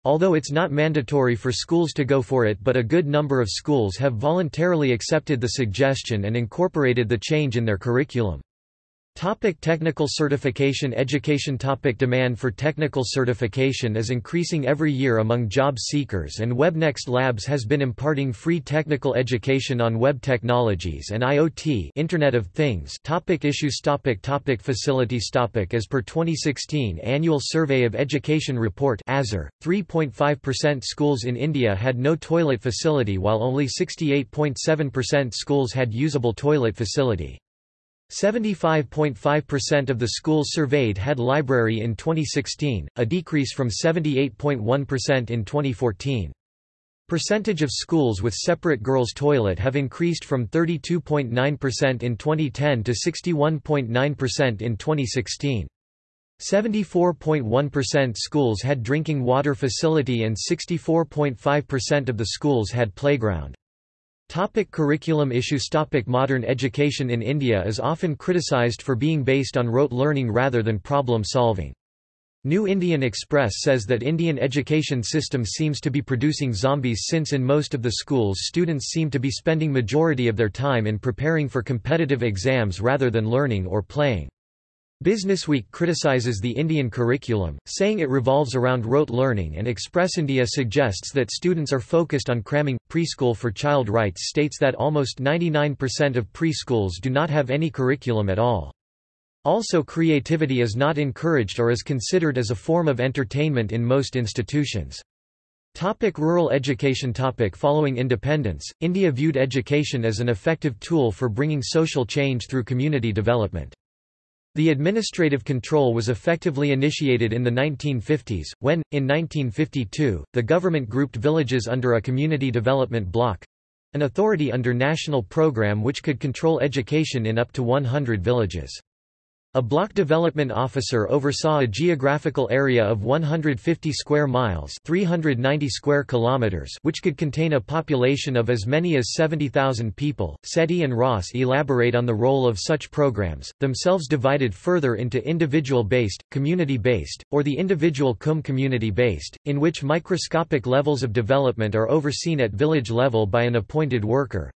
Speaker 1: Although it's not mandatory for schools to go for it but a good number of schools have voluntarily accepted the suggestion and incorporated the change in their curriculum. Topic technical certification Education topic Demand for technical certification is increasing every year among job seekers and WebNext Labs has been imparting free technical education on web technologies and IoT Internet of Things topic Issues topic topic Facilities topic As per 2016 Annual Survey of Education Report 3.5% schools in India had no toilet facility while only 68.7% schools had usable toilet facility. 75.5% of the schools surveyed had library in 2016, a decrease from 78.1% in 2014. Percentage of schools with separate girls' toilet have increased from 32.9% in 2010 to 61.9% in 2016. 74.1% schools had drinking water facility and 64.5% of the schools had playground. Topic curriculum issues Topic Modern education in India is often criticized for being based on rote learning rather than problem solving. New Indian Express says that Indian education system seems to be producing zombies since in most of the schools students seem to be spending majority of their time in preparing for competitive exams rather than learning or playing. Businessweek criticizes the Indian curriculum, saying it revolves around rote learning and Express India suggests that students are focused on cramming. Preschool for Child Rights states that almost 99% of preschools do not have any curriculum at all. Also creativity is not encouraged or is considered as a form of entertainment in most institutions. Topic rural education topic Following independence, India viewed education as an effective tool for bringing social change through community development. The administrative control was effectively initiated in the 1950s, when, in 1952, the government grouped villages under a community development block—an authority under national program which could control education in up to 100 villages. A block development officer oversaw a geographical area of 150 square miles 390 square kilometers which could contain a population of as many as 70,000 people. Setty and Ross elaborate on the role of such programs, themselves divided further into individual-based, community-based, or the individual cum community-based, in which microscopic levels of development are overseen at village level by an appointed worker,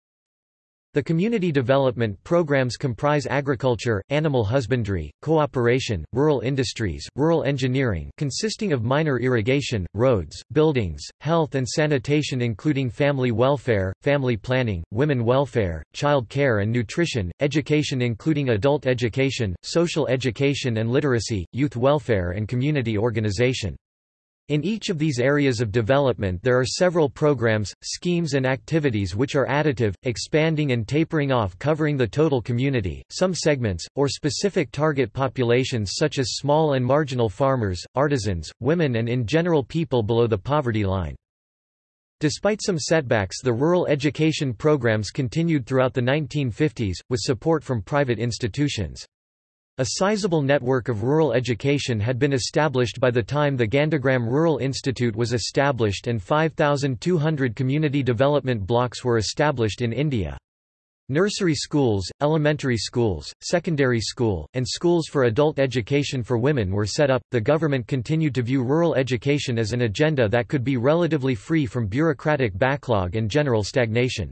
Speaker 1: the community development programs comprise agriculture, animal husbandry, cooperation, rural industries, rural engineering consisting of minor irrigation, roads, buildings, health and sanitation including family welfare, family planning, women welfare, child care and nutrition, education including adult education, social education and literacy, youth welfare and community organization. In each of these areas of development there are several programs, schemes and activities which are additive, expanding and tapering off covering the total community, some segments, or specific target populations such as small and marginal farmers, artisans, women and in general people below the poverty line. Despite some setbacks the rural education programs continued throughout the 1950s, with support from private institutions. A sizable network of rural education had been established by the time the Gandhigram Rural Institute was established and 5,200 community development blocks were established in India. Nursery schools, elementary schools, secondary school, and schools for adult education for women were set up. The government continued to view rural education as an agenda that could be relatively free from bureaucratic backlog and general stagnation.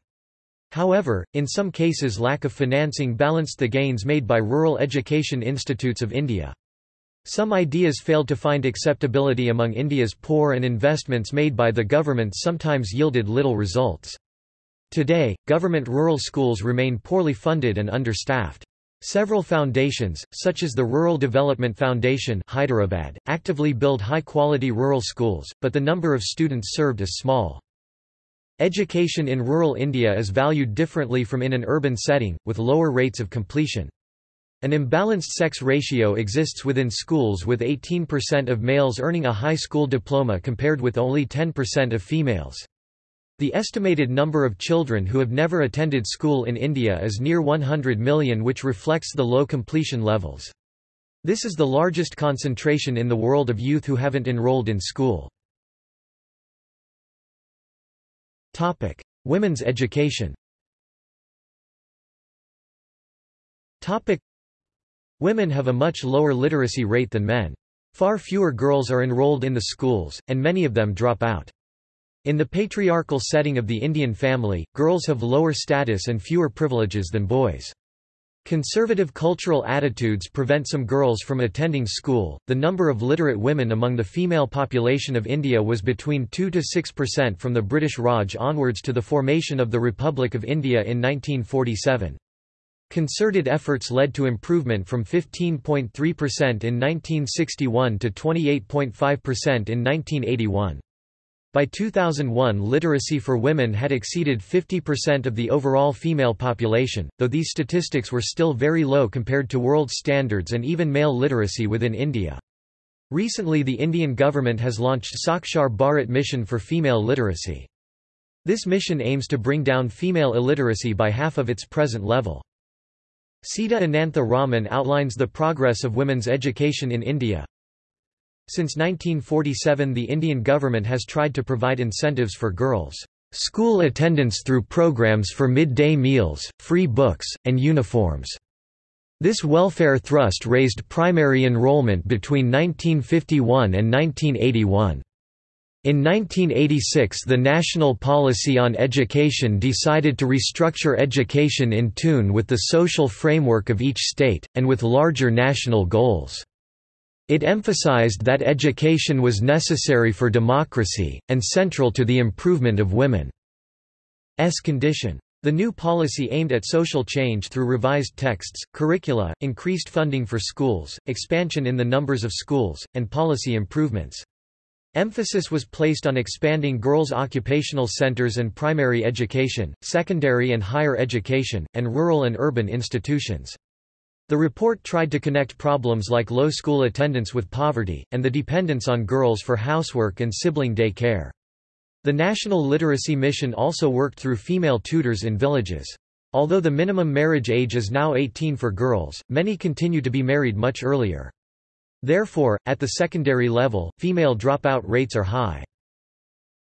Speaker 1: However, in some cases lack of financing balanced the gains made by rural education institutes of India. Some ideas failed to find acceptability among India's poor and investments made by the government sometimes yielded little results. Today, government rural schools remain poorly funded and understaffed. Several foundations, such as the Rural Development Foundation Hyderabad, actively build high-quality rural schools, but the number of students served is small. Education in rural India is valued differently from in an urban setting, with lower rates of completion. An imbalanced sex ratio exists within schools with 18% of males earning a high school diploma compared with only 10% of females. The estimated number of children who have never attended school in India is near 100 million which reflects the low completion levels. This is the largest concentration in the world of youth who haven't enrolled in school. Topic: Women's education. Topic: Women have a much lower literacy rate than men. Far fewer girls are enrolled in the schools, and many of them drop out. In the patriarchal setting of the Indian family, girls have lower status and fewer privileges than boys. Conservative cultural attitudes prevent some girls from attending school. The number of literate women among the female population of India was between 2 to 6% from the British Raj onwards to the formation of the Republic of India in 1947. Concerted efforts led to improvement from 15.3% in 1961 to 28.5% in 1981. By 2001 literacy for women had exceeded 50% of the overall female population, though these statistics were still very low compared to world standards and even male literacy within India. Recently the Indian government has launched Sakshar Bharat Mission for female literacy. This mission aims to bring down female illiteracy by half of its present level. Sita Anantha Raman outlines the progress of women's education in India. Since 1947 the Indian government has tried to provide incentives for girls' school attendance through programs for midday meals, free books, and uniforms. This welfare thrust raised primary enrollment between 1951 and 1981. In 1986 the National Policy on Education decided to restructure education in tune with the social framework of each state, and with larger national goals. It emphasized that education was necessary for democracy, and central to the improvement of women's condition. The new policy aimed at social change through revised texts, curricula, increased funding for schools, expansion in the numbers of schools, and policy improvements. Emphasis was placed on expanding girls' occupational centers and primary education, secondary and higher education, and rural and urban institutions. The report tried to connect problems like low school attendance with poverty, and the dependence on girls for housework and sibling day care. The National Literacy Mission also worked through female tutors in villages. Although the minimum marriage age is now 18 for girls, many continue to be married much earlier. Therefore, at the secondary level, female dropout rates are high.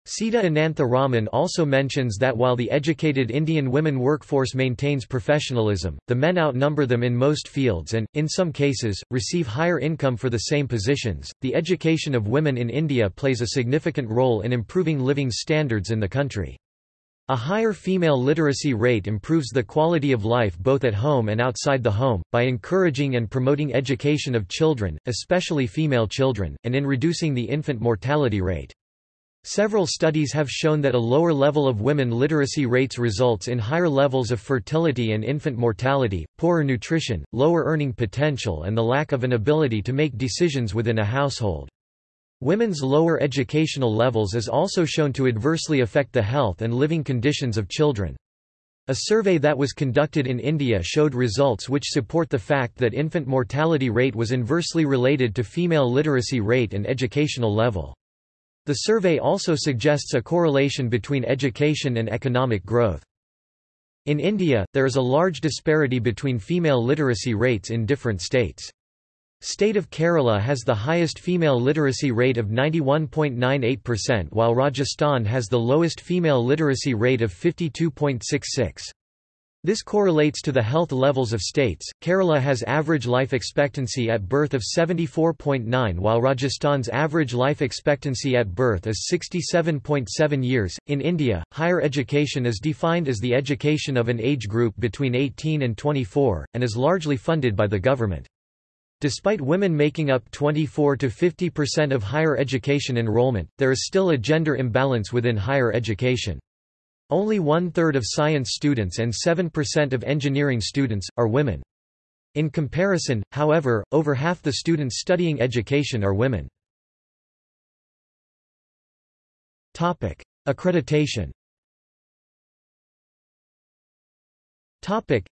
Speaker 1: Sita Anantha Raman also mentions that while the educated Indian women workforce maintains professionalism, the men outnumber them in most fields and, in some cases, receive higher income for the same positions. The education of women in India plays a significant role in improving living standards in the country. A higher female literacy rate improves the quality of life both at home and outside the home, by encouraging and promoting education of children, especially female children, and in reducing the infant mortality rate. Several studies have shown that a lower level of women literacy rates results in higher levels of fertility and infant mortality, poorer nutrition, lower earning potential and the lack of an ability to make decisions within a household. Women's lower educational levels is also shown to adversely affect the health and living conditions of children. A survey that was conducted in India showed results which support the fact that infant mortality rate was inversely related to female literacy rate and educational level. The survey also suggests a correlation between education and economic growth. In India, there is a large disparity between female literacy rates in different states. State of Kerala has the highest female literacy rate of 91.98% while Rajasthan has the lowest female literacy rate of 52.66. This correlates to the health levels of states. Kerala has average life expectancy at birth of 74.9 while Rajasthan's average life expectancy at birth is 67.7 years. In India, higher education is defined as the education of an age group between 18 and 24 and is largely funded by the government. Despite women making up 24 to 50% of higher education enrollment, there is still a gender imbalance within higher education. Only one-third of science students and 7% of engineering students, are women. In comparison, however, over half the students studying education are women. Topic. Accreditation Topic.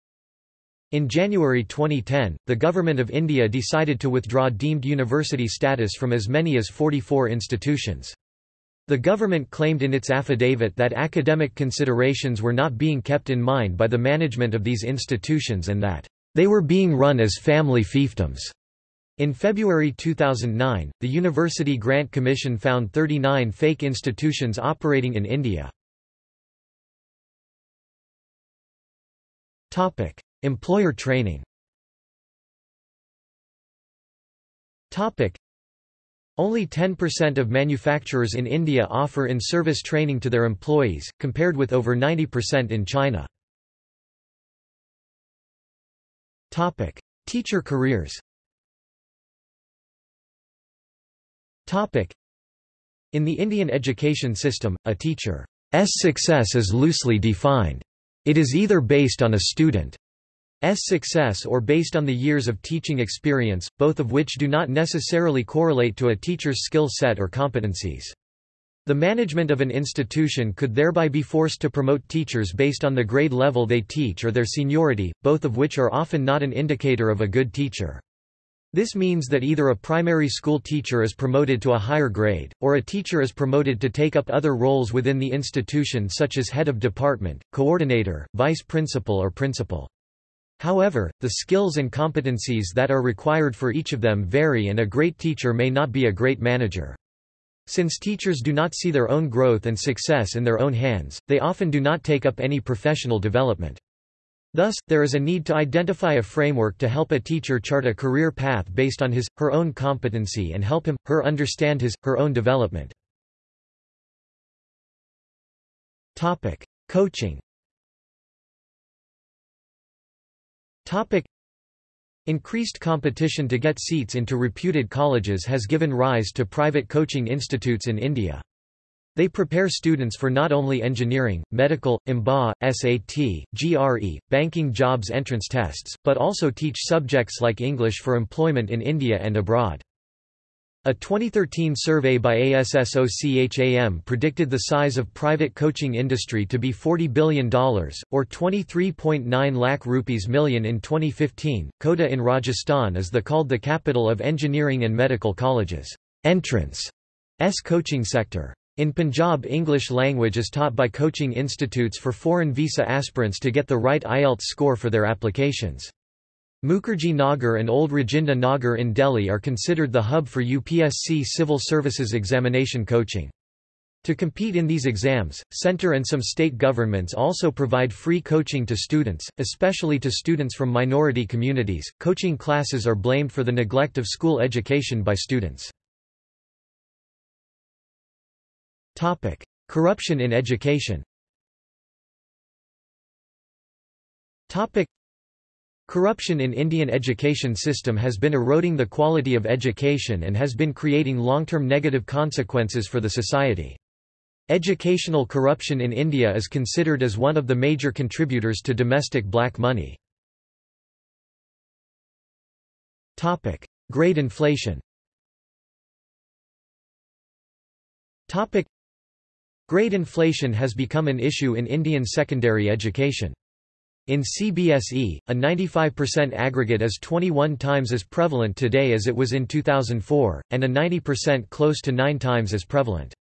Speaker 1: in January 2010, the Government of India decided to withdraw deemed university status from as many as 44 institutions. The government claimed in its affidavit that academic considerations were not being kept in mind by the management of these institutions and that they were being run as family fiefdoms. In February 2009, the University Grant Commission found 39 fake institutions operating in India. Topic: Employer training only 10% of manufacturers in India offer in-service training to their employees, compared with over 90% in China. Topic: Teacher careers. Topic: In the Indian education system, a teacher's success is loosely defined. It is either based on a student's success or based on the years of teaching experience, both of which do not necessarily correlate to a teacher's skill set or competencies. The management of an institution could thereby be forced to promote teachers based on the grade level they teach or their seniority, both of which are often not an indicator of a good teacher. This means that either a primary school teacher is promoted to a higher grade, or a teacher is promoted to take up other roles within the institution such as head of department, coordinator, vice principal or principal. However, the skills and competencies that are required for each of them vary and a great teacher may not be a great manager. Since teachers do not see their own growth and success in their own hands, they often do not take up any professional development. Thus, there is a need to identify a framework to help a teacher chart a career path based on his, her own competency and help him, her understand his, her own development. Topic. Coaching Topic. Increased competition to get seats into reputed colleges has given rise to private coaching institutes in India. They prepare students for not only engineering, medical, MBA, SAT, GRE, banking jobs entrance tests, but also teach subjects like English for employment in India and abroad. A 2013 survey by ASSOCHAM predicted the size of private coaching industry to be $40 billion, or 23.9 lakh rupees million in 2015. Kota in Rajasthan is the called the capital of engineering and medical colleges. Entrance S coaching sector. In Punjab English language is taught by coaching institutes for foreign visa aspirants to get the right IELTS score for their applications. Mukherjee Nagar and Old Rajinder Nagar in Delhi are considered the hub for UPSC civil services examination coaching. To compete in these exams, center and some state governments also provide free coaching to students, especially to students from minority communities. Coaching classes are blamed for the neglect of school education by students. Topic: Corruption in education. Topic: Corruption in Indian education system has been eroding the quality of education and has been creating long-term negative consequences for the society. Educational corruption in India is considered as one of the major contributors to domestic black money. Topic: Grade inflation. Topic: Grade inflation has become an issue in Indian secondary education. In CBSE, a 95% aggregate is 21 times as prevalent today as it was in 2004, and a 90% close to 9 times as prevalent.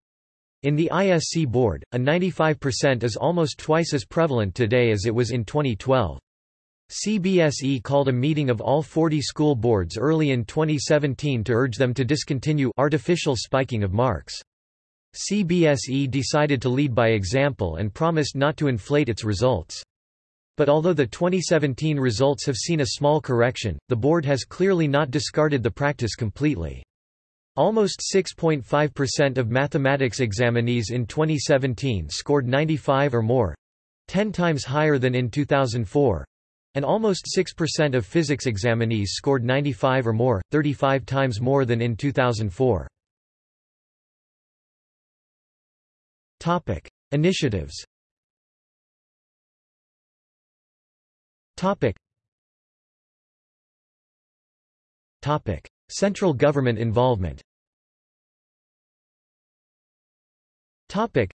Speaker 1: In the ISC board, a 95% is almost twice as prevalent today as it was in 2012. CBSE called a meeting of all 40 school boards early in 2017 to urge them to discontinue artificial spiking of marks. CBSE decided to lead by example and promised not to inflate its results. But although the 2017 results have seen a small correction, the board has clearly not discarded the practice completely. Almost 6.5% of mathematics examinees in 2017 scored 95 or more 10 times higher than in 2004 and almost 6% of physics examinees scored 95 or more, 35 times more than in 2004. Topic: Initiatives Topic. Topic. Central government involvement Topic.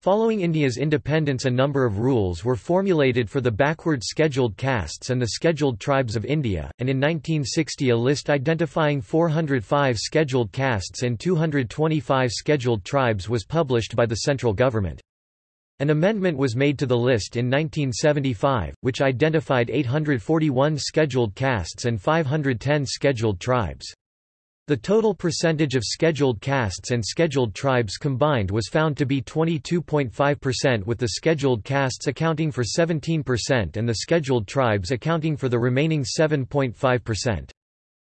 Speaker 1: Following India's independence a number of rules were formulated for the backward scheduled castes and the scheduled tribes of India, and in 1960 a list identifying 405 scheduled castes and 225 scheduled tribes was published by the central government. An amendment was made to the list in 1975, which identified 841 scheduled castes and 510 scheduled tribes. The total percentage of scheduled castes and scheduled tribes combined was found to be 22.5% with the scheduled castes accounting for 17% and the scheduled tribes accounting for the remaining 7.5%.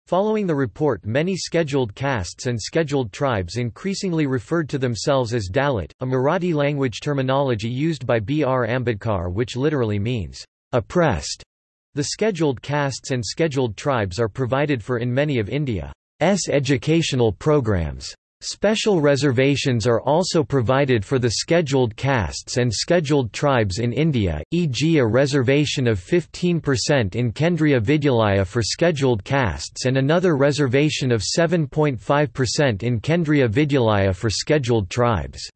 Speaker 1: Following the report many scheduled castes and scheduled tribes increasingly referred to themselves as Dalit, a Marathi language terminology used by B. R. Ambedkar which literally means, oppressed. The scheduled castes and scheduled tribes are provided for in many of India's educational programs. Special reservations are also provided for the scheduled castes and scheduled tribes in India, e.g. a reservation of 15% in Kendriya Vidyalaya for scheduled castes and another reservation of 7.5% in Kendriya Vidyalaya for scheduled tribes.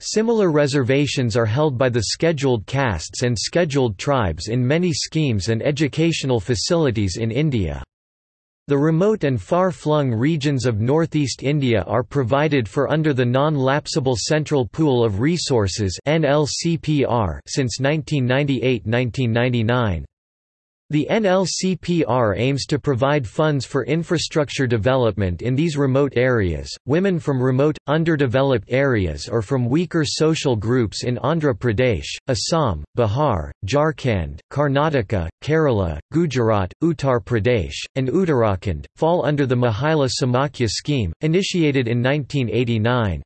Speaker 1: Similar reservations are held by the scheduled castes and scheduled tribes in many schemes and educational facilities in India. The remote and far-flung regions of northeast India are provided for under the Non-Lapsable Central Pool of Resources since 1998–1999. The NLCPR aims to provide funds for infrastructure development in these remote areas. Women from remote, underdeveloped areas or from weaker social groups in Andhra Pradesh, Assam, Bihar, Jharkhand, Karnataka, Kerala, Gujarat, Uttar Pradesh, and Uttarakhand, fall under the Mahila Samakhya scheme, initiated in 1989.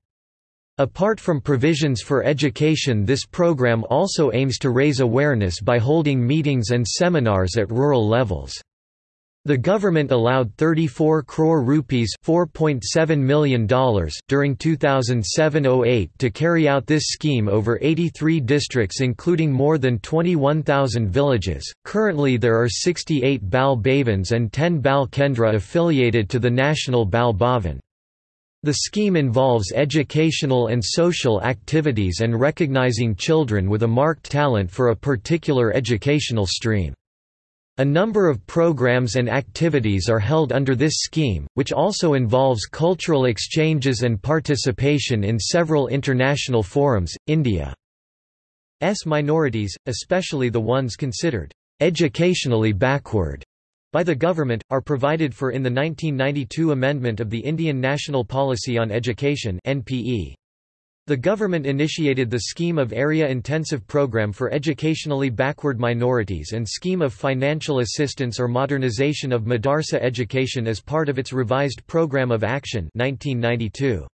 Speaker 1: Apart from provisions for education this program also aims to raise awareness by holding meetings and seminars at rural levels. The government allowed 34 crore rupees $4.7 million during 2007–08 to carry out this scheme over 83 districts including more than 21,000 villages. Currently there are 68 Bal Bhavans and 10 Bal Kendra affiliated to the National Bal Bhavan. The scheme involves educational and social activities and recognizing children with a marked talent for a particular educational stream. A number of programs and activities are held under this scheme, which also involves cultural exchanges and participation in several international forums. India's minorities, especially the ones considered educationally backward, by the government, are provided for in the 1992 amendment of the Indian National Policy on Education NPE. The government initiated the Scheme of Area Intensive Program for Educationally Backward Minorities and Scheme of Financial Assistance or Modernization of Madarsa Education as part of its revised Program of Action 1992.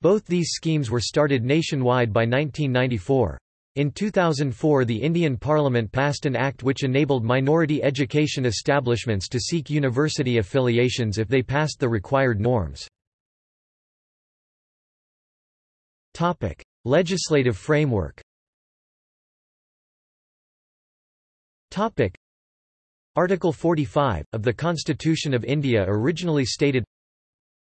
Speaker 1: Both these schemes were started nationwide by 1994. In 2004 the Indian Parliament passed an act which enabled minority education establishments to seek university affiliations if they passed the required norms. Legislative framework. Article 45, of the Constitution of India originally stated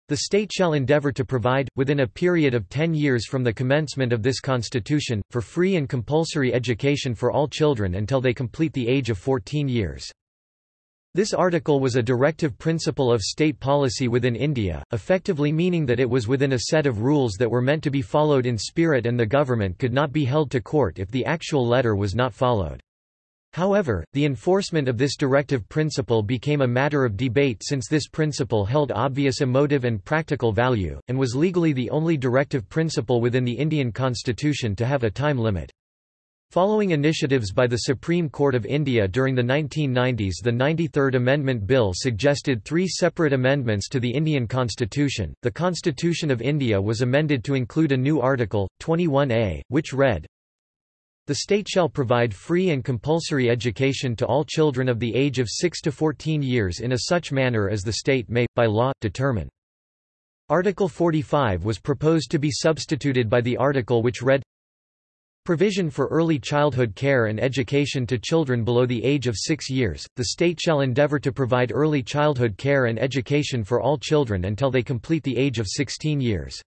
Speaker 1: the state shall endeavour to provide, within a period of ten years from the commencement of this constitution, for free and compulsory education for all children until they complete the age of 14 years. This article was a directive principle of state policy within India, effectively meaning that it was within a set of rules that were meant to be followed in spirit and the government could not be held to court if the actual letter was not followed. However, the enforcement of this directive principle became a matter of debate since this principle held obvious emotive and practical value, and was legally the only directive principle within the Indian constitution to have a time limit. Following initiatives by the Supreme Court of India during the 1990s the 93rd Amendment Bill suggested three separate amendments to the Indian constitution. The Constitution of India was amended to include a new article, 21A, which read, the state shall provide free and compulsory education to all children of the age of 6 to 14 years in a such manner as the state may, by law, determine. Article 45 was proposed to be substituted by the article which read Provision for early childhood care and education to children below the age of 6 years. The state shall endeavor to provide early childhood care and education for all children until they complete the age of 16 years.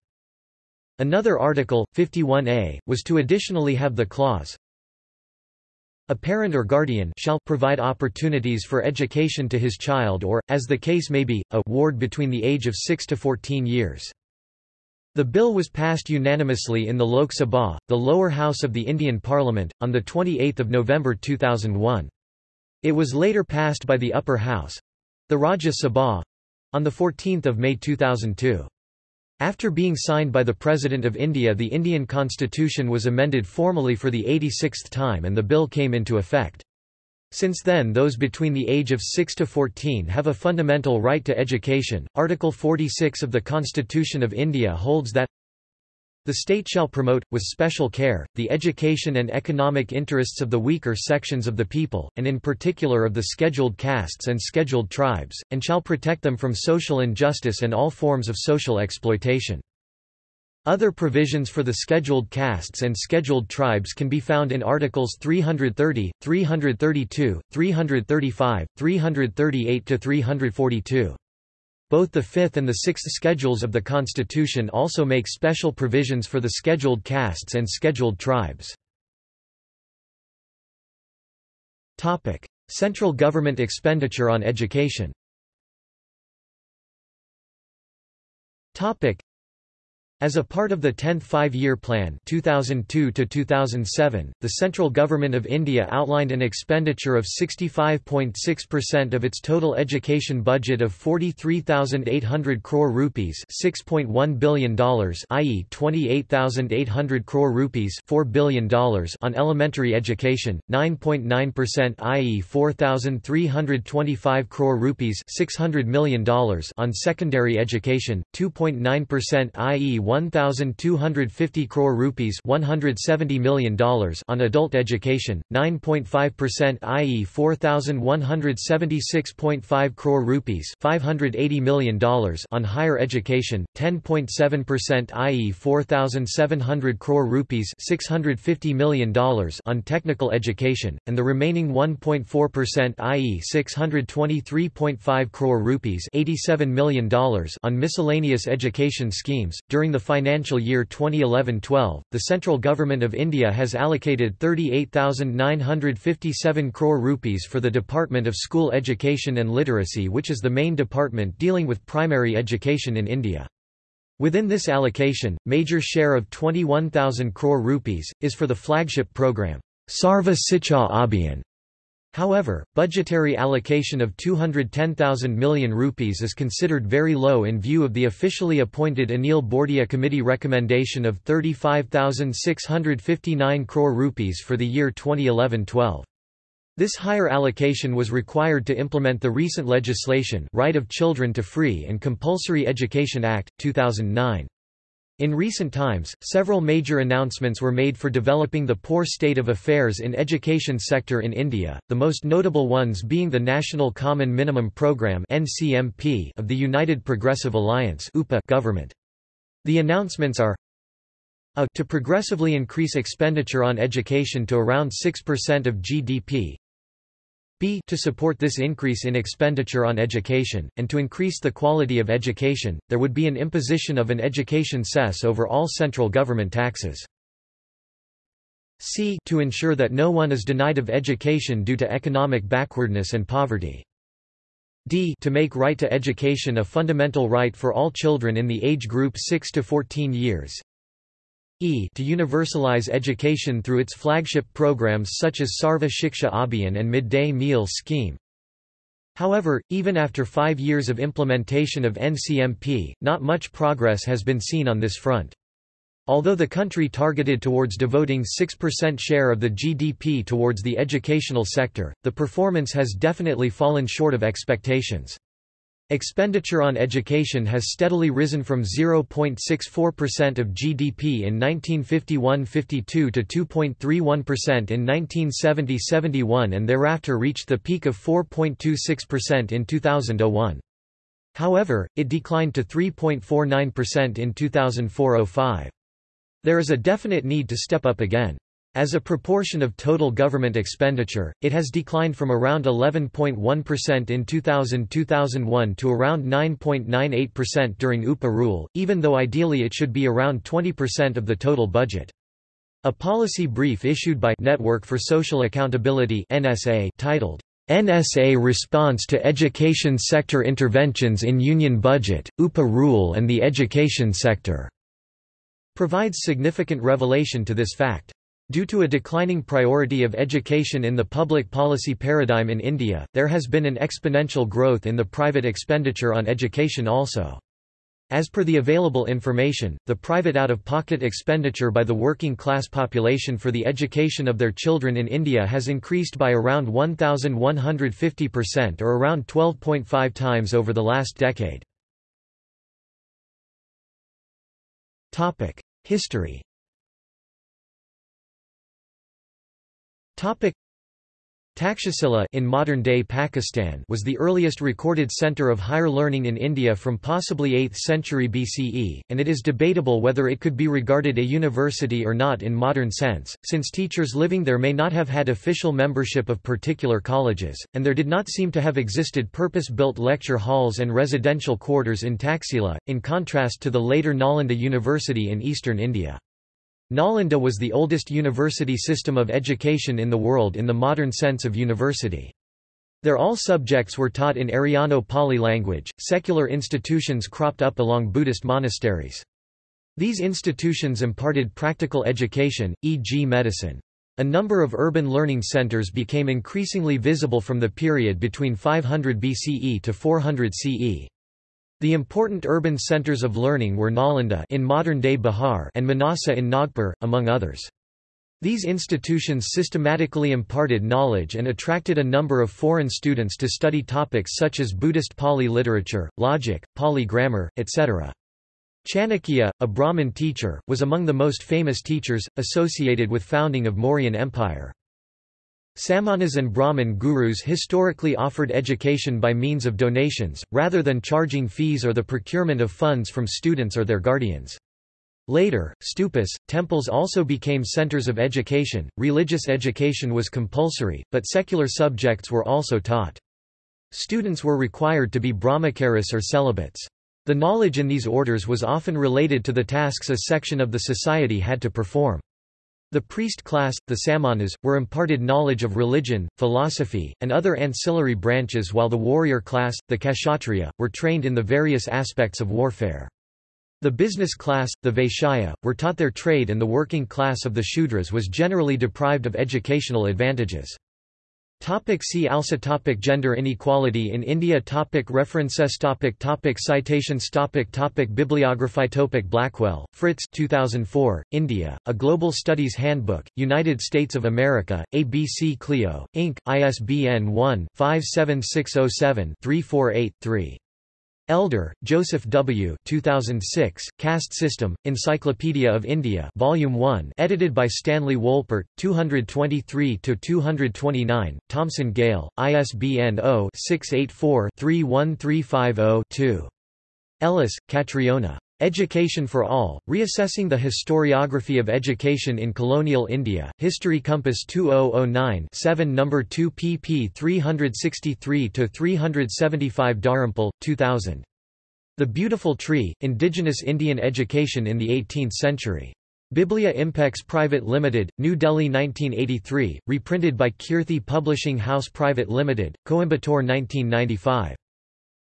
Speaker 1: Another article, 51a, was to additionally have the clause, a parent or guardian shall provide opportunities for education to his child or, as the case may be, a ward between the age of 6 to 14 years. The bill was passed unanimously in the Lok Sabha, the lower house of the Indian Parliament, on 28 November 2001. It was later passed by the upper house—the Rajya Sabha—on 14 May 2002. After being signed by the President of India the Indian constitution was amended formally for the 86th time and the bill came into effect. Since then those between the age of 6 to 14 have a fundamental right to education. Article 46 of the Constitution of India holds that The state shall promote, with special care, the education and economic interests of the weaker sections of the people, and in particular of the scheduled castes and scheduled tribes, and shall protect them from social injustice and all forms of social exploitation. Other provisions for the scheduled castes and scheduled tribes can be found in Articles 330, 332, 335, 338–342. Both the fifth and the sixth schedules of the Constitution also make special provisions for the scheduled castes and scheduled tribes. Central government expenditure on education as a part of the 10th Five-Year Plan 2002 -2007, the central government of India outlined an expenditure of 65.6% of its total education budget of 43,800 crore rupees $6.1 billion i.e. 28,800 crore rupees $4 billion on elementary education, 9.9% i.e. 4,325 crore rupees $600 million on secondary education, 2.9% i.e. 1250 crore rupees $170 million on adult education, 9.5% i.e. 4176.5 crore rupees $580 million on higher education, 10.7% i.e. 4700 crore rupees $650 million on technical education, and the remaining 1.4% i.e. 623.5 crore rupees $87 million on miscellaneous education schemes. During the financial year 2011-12, the central government of India has allocated 38,957 crore rupees for the Department of School Education and Literacy which is the main department dealing with primary education in India. Within this allocation, major share of 21,000 crore rupees, is for the flagship program, Sarva Shiksha Abhiyan, However, budgetary allocation of 210,000 million rupees is considered very low in view of the officially appointed Anil Bordia committee recommendation of 35,659 crore rupees for the year 2011-12. This higher allocation was required to implement the recent legislation Right of Children to Free and Compulsory Education Act, 2009. In recent times, several major announcements were made for developing the poor state of affairs in education sector in India, the most notable ones being the National Common Minimum Programme (NCMP) of the United Progressive Alliance (UPA) government. The announcements are a to progressively increase expenditure on education to around 6% of GDP, b to support this increase in expenditure on education, and to increase the quality of education, there would be an imposition of an education cess over all central government taxes. c to ensure that no one is denied of education due to economic backwardness and poverty. d to make right to education a fundamental right for all children in the age group 6 to 14 years, e to universalize education through its flagship programs such as Sarva Shiksha Abhiyan and Midday Meal Scheme. However, even after five years of implementation of NCMP, not much progress has been seen on this front. Although the country targeted towards devoting 6% share of the GDP towards the educational sector, the performance has definitely fallen short of expectations. Expenditure on education has steadily risen from 0.64% of GDP in 1951–52 to 2.31% in 1970–71 and thereafter reached the peak of 4.26% in 2001. However, it declined to 3.49% in 2004–05. There is a definite need to step up again. As a proportion of total government expenditure, it has declined from around 11.1% in 2000-2001 to around 9.98% during UPA rule, even though ideally it should be around 20% of the total budget. A policy brief issued by Network for Social Accountability (NSA) titled NSA Response to Education Sector Interventions in Union Budget, UPA Rule and the Education Sector provides significant revelation to this fact. Due to a declining priority of education in the public policy paradigm in India, there has been an exponential growth in the private expenditure on education also. As per the available information, the private out-of-pocket expenditure by the working class population for the education of their children in India has increased by around 1,150% or around 12.5 times over the last decade. History Takshashila in modern-day Pakistan was the earliest recorded center of higher learning in India from possibly 8th century BCE, and it is debatable whether it could be regarded a university or not in modern sense, since teachers living there may not have had official membership of particular colleges, and there did not seem to have existed purpose-built lecture halls and residential quarters in Taxila, in contrast to the later Nalanda University in eastern India. Nalanda was the oldest university system of education in the world in the modern sense of university. There all subjects were taught in Aryano Pali language. Secular institutions cropped up along Buddhist monasteries. These institutions imparted practical education, e.g. medicine. A number of urban learning centers became increasingly visible from the period between 500 BCE to 400 CE. The important urban centers of learning were Nalanda in modern-day Bihar and Manasa in Nagpur, among others. These institutions systematically imparted knowledge and attracted a number of foreign students to study topics such as Buddhist Pali literature, logic, Pali grammar, etc. Chanakya, a Brahmin teacher, was among the most famous teachers, associated with founding of Mauryan Empire. Samanas and Brahmin gurus historically offered education by means of donations, rather than charging fees or the procurement of funds from students or their guardians. Later, stupas, temples also became centers of education. Religious education was compulsory, but secular subjects were also taught. Students were required to be brahmacharis or celibates. The knowledge in these orders was often related to the tasks a section of the society had to perform. The priest class, the samanas, were imparted knowledge of religion, philosophy, and other ancillary branches while the warrior class, the kshatriya, were trained in the various aspects of warfare. The business class, the vaishya, were taught their trade and the working class of the shudras was generally deprived of educational advantages. Topic see also topic Gender inequality in India topic References topic topic Citations topic topic Bibliography topic Blackwell, Fritz 2004, India, A Global Studies Handbook, United States of America, ABC Clio, Inc., ISBN 1-57607-348-3. Elder, Joseph W. 2006, Caste System, Encyclopedia of India Volume 1 edited by Stanley Wolpert, 223–229, Thomson Gale, ISBN 0-684-31350-2. Ellis, Catriona. Education for All, Reassessing the Historiography of Education in Colonial India, History Compass 2009 7 No. 2 pp 363–375 Dharampal, 2000. The Beautiful Tree, Indigenous Indian Education in the 18th Century. Biblia Impex Private Limited, New Delhi 1983, reprinted by Kirthi Publishing House Private Limited, Coimbatore 1995.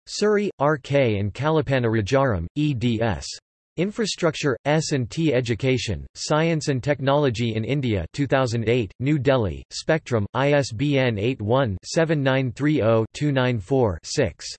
Speaker 1: Suri, R.K. and Kalapana Rajaram, eds. Infrastructure, S&T Education, Science and Technology in India 2008, New Delhi, Spectrum, ISBN 81-7930-294-6.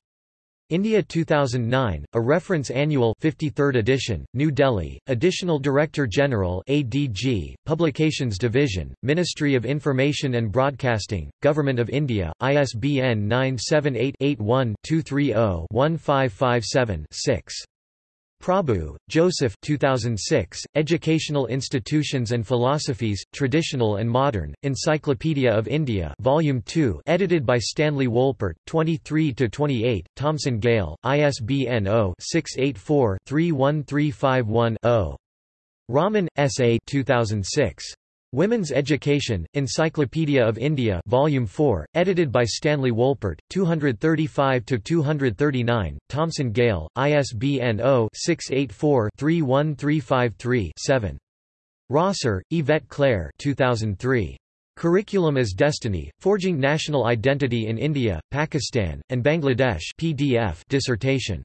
Speaker 1: India 2009, a reference annual 53rd edition, New Delhi, Additional Director General ADG, Publications Division, Ministry of Information and Broadcasting, Government of India, ISBN 978-81-230-1557-6. Prabhu, Joseph 2006, Educational Institutions and Philosophies, Traditional and Modern, Encyclopedia of India Volume 2 edited by Stanley Wolpert, 23–28, Thomson Gale, ISBN 0-684-31351-0. Raman, S. A. 2006. Women's Education, Encyclopedia of India Volume 4, edited by Stanley Wolpert, 235–239, Thomson Gale, ISBN 0-684-31353-7. Rosser, Yvette Claire 2003. Curriculum as Destiny, Forging National Identity in India, Pakistan, and Bangladesh PDF dissertation.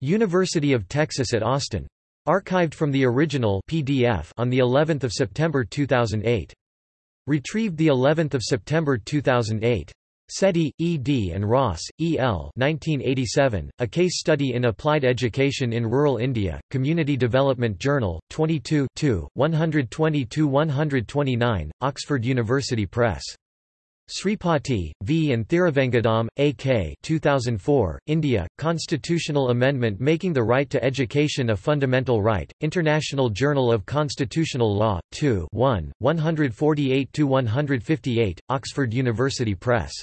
Speaker 1: University of Texas at Austin. Archived from the original PDF on the 11th of September 2008. Retrieved the 11th of September 2008. Setty, E. D. and Ross, E. L. 1987, A Case Study in Applied Education in Rural India, Community Development Journal, 22 122-129, Oxford University Press. Sripati, V. and Thiruvengadam, A.K. 2004, India, Constitutional Amendment Making the Right to Education a Fundamental Right, International Journal of Constitutional Law, 2 1, 148–158, Oxford University Press.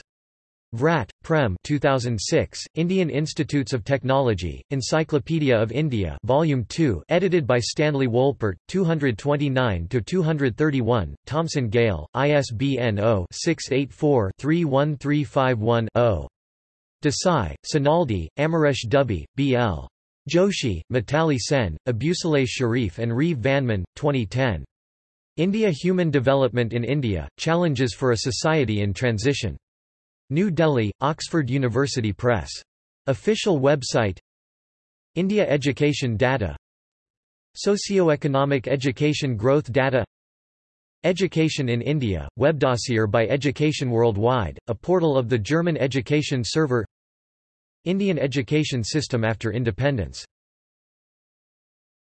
Speaker 1: Vrat, Prem 2006, Indian Institutes of Technology, Encyclopedia of India Volume 2 edited by Stanley Wolpert, 229–231, Thomson Gale, ISBN 0-684-31351-0. Desai, Sonalde, Amaresh Dubey, B.L. Joshi, Mitali Sen, Abusaleh Shariff and Reeve Vanneman, 2010. India Human Development in India, Challenges for a Society in Transition. New Delhi, Oxford University Press. Official website India Education Data Socioeconomic Education Growth Data Education in India, webdossier by Education Worldwide, a portal of the German education server Indian education system after independence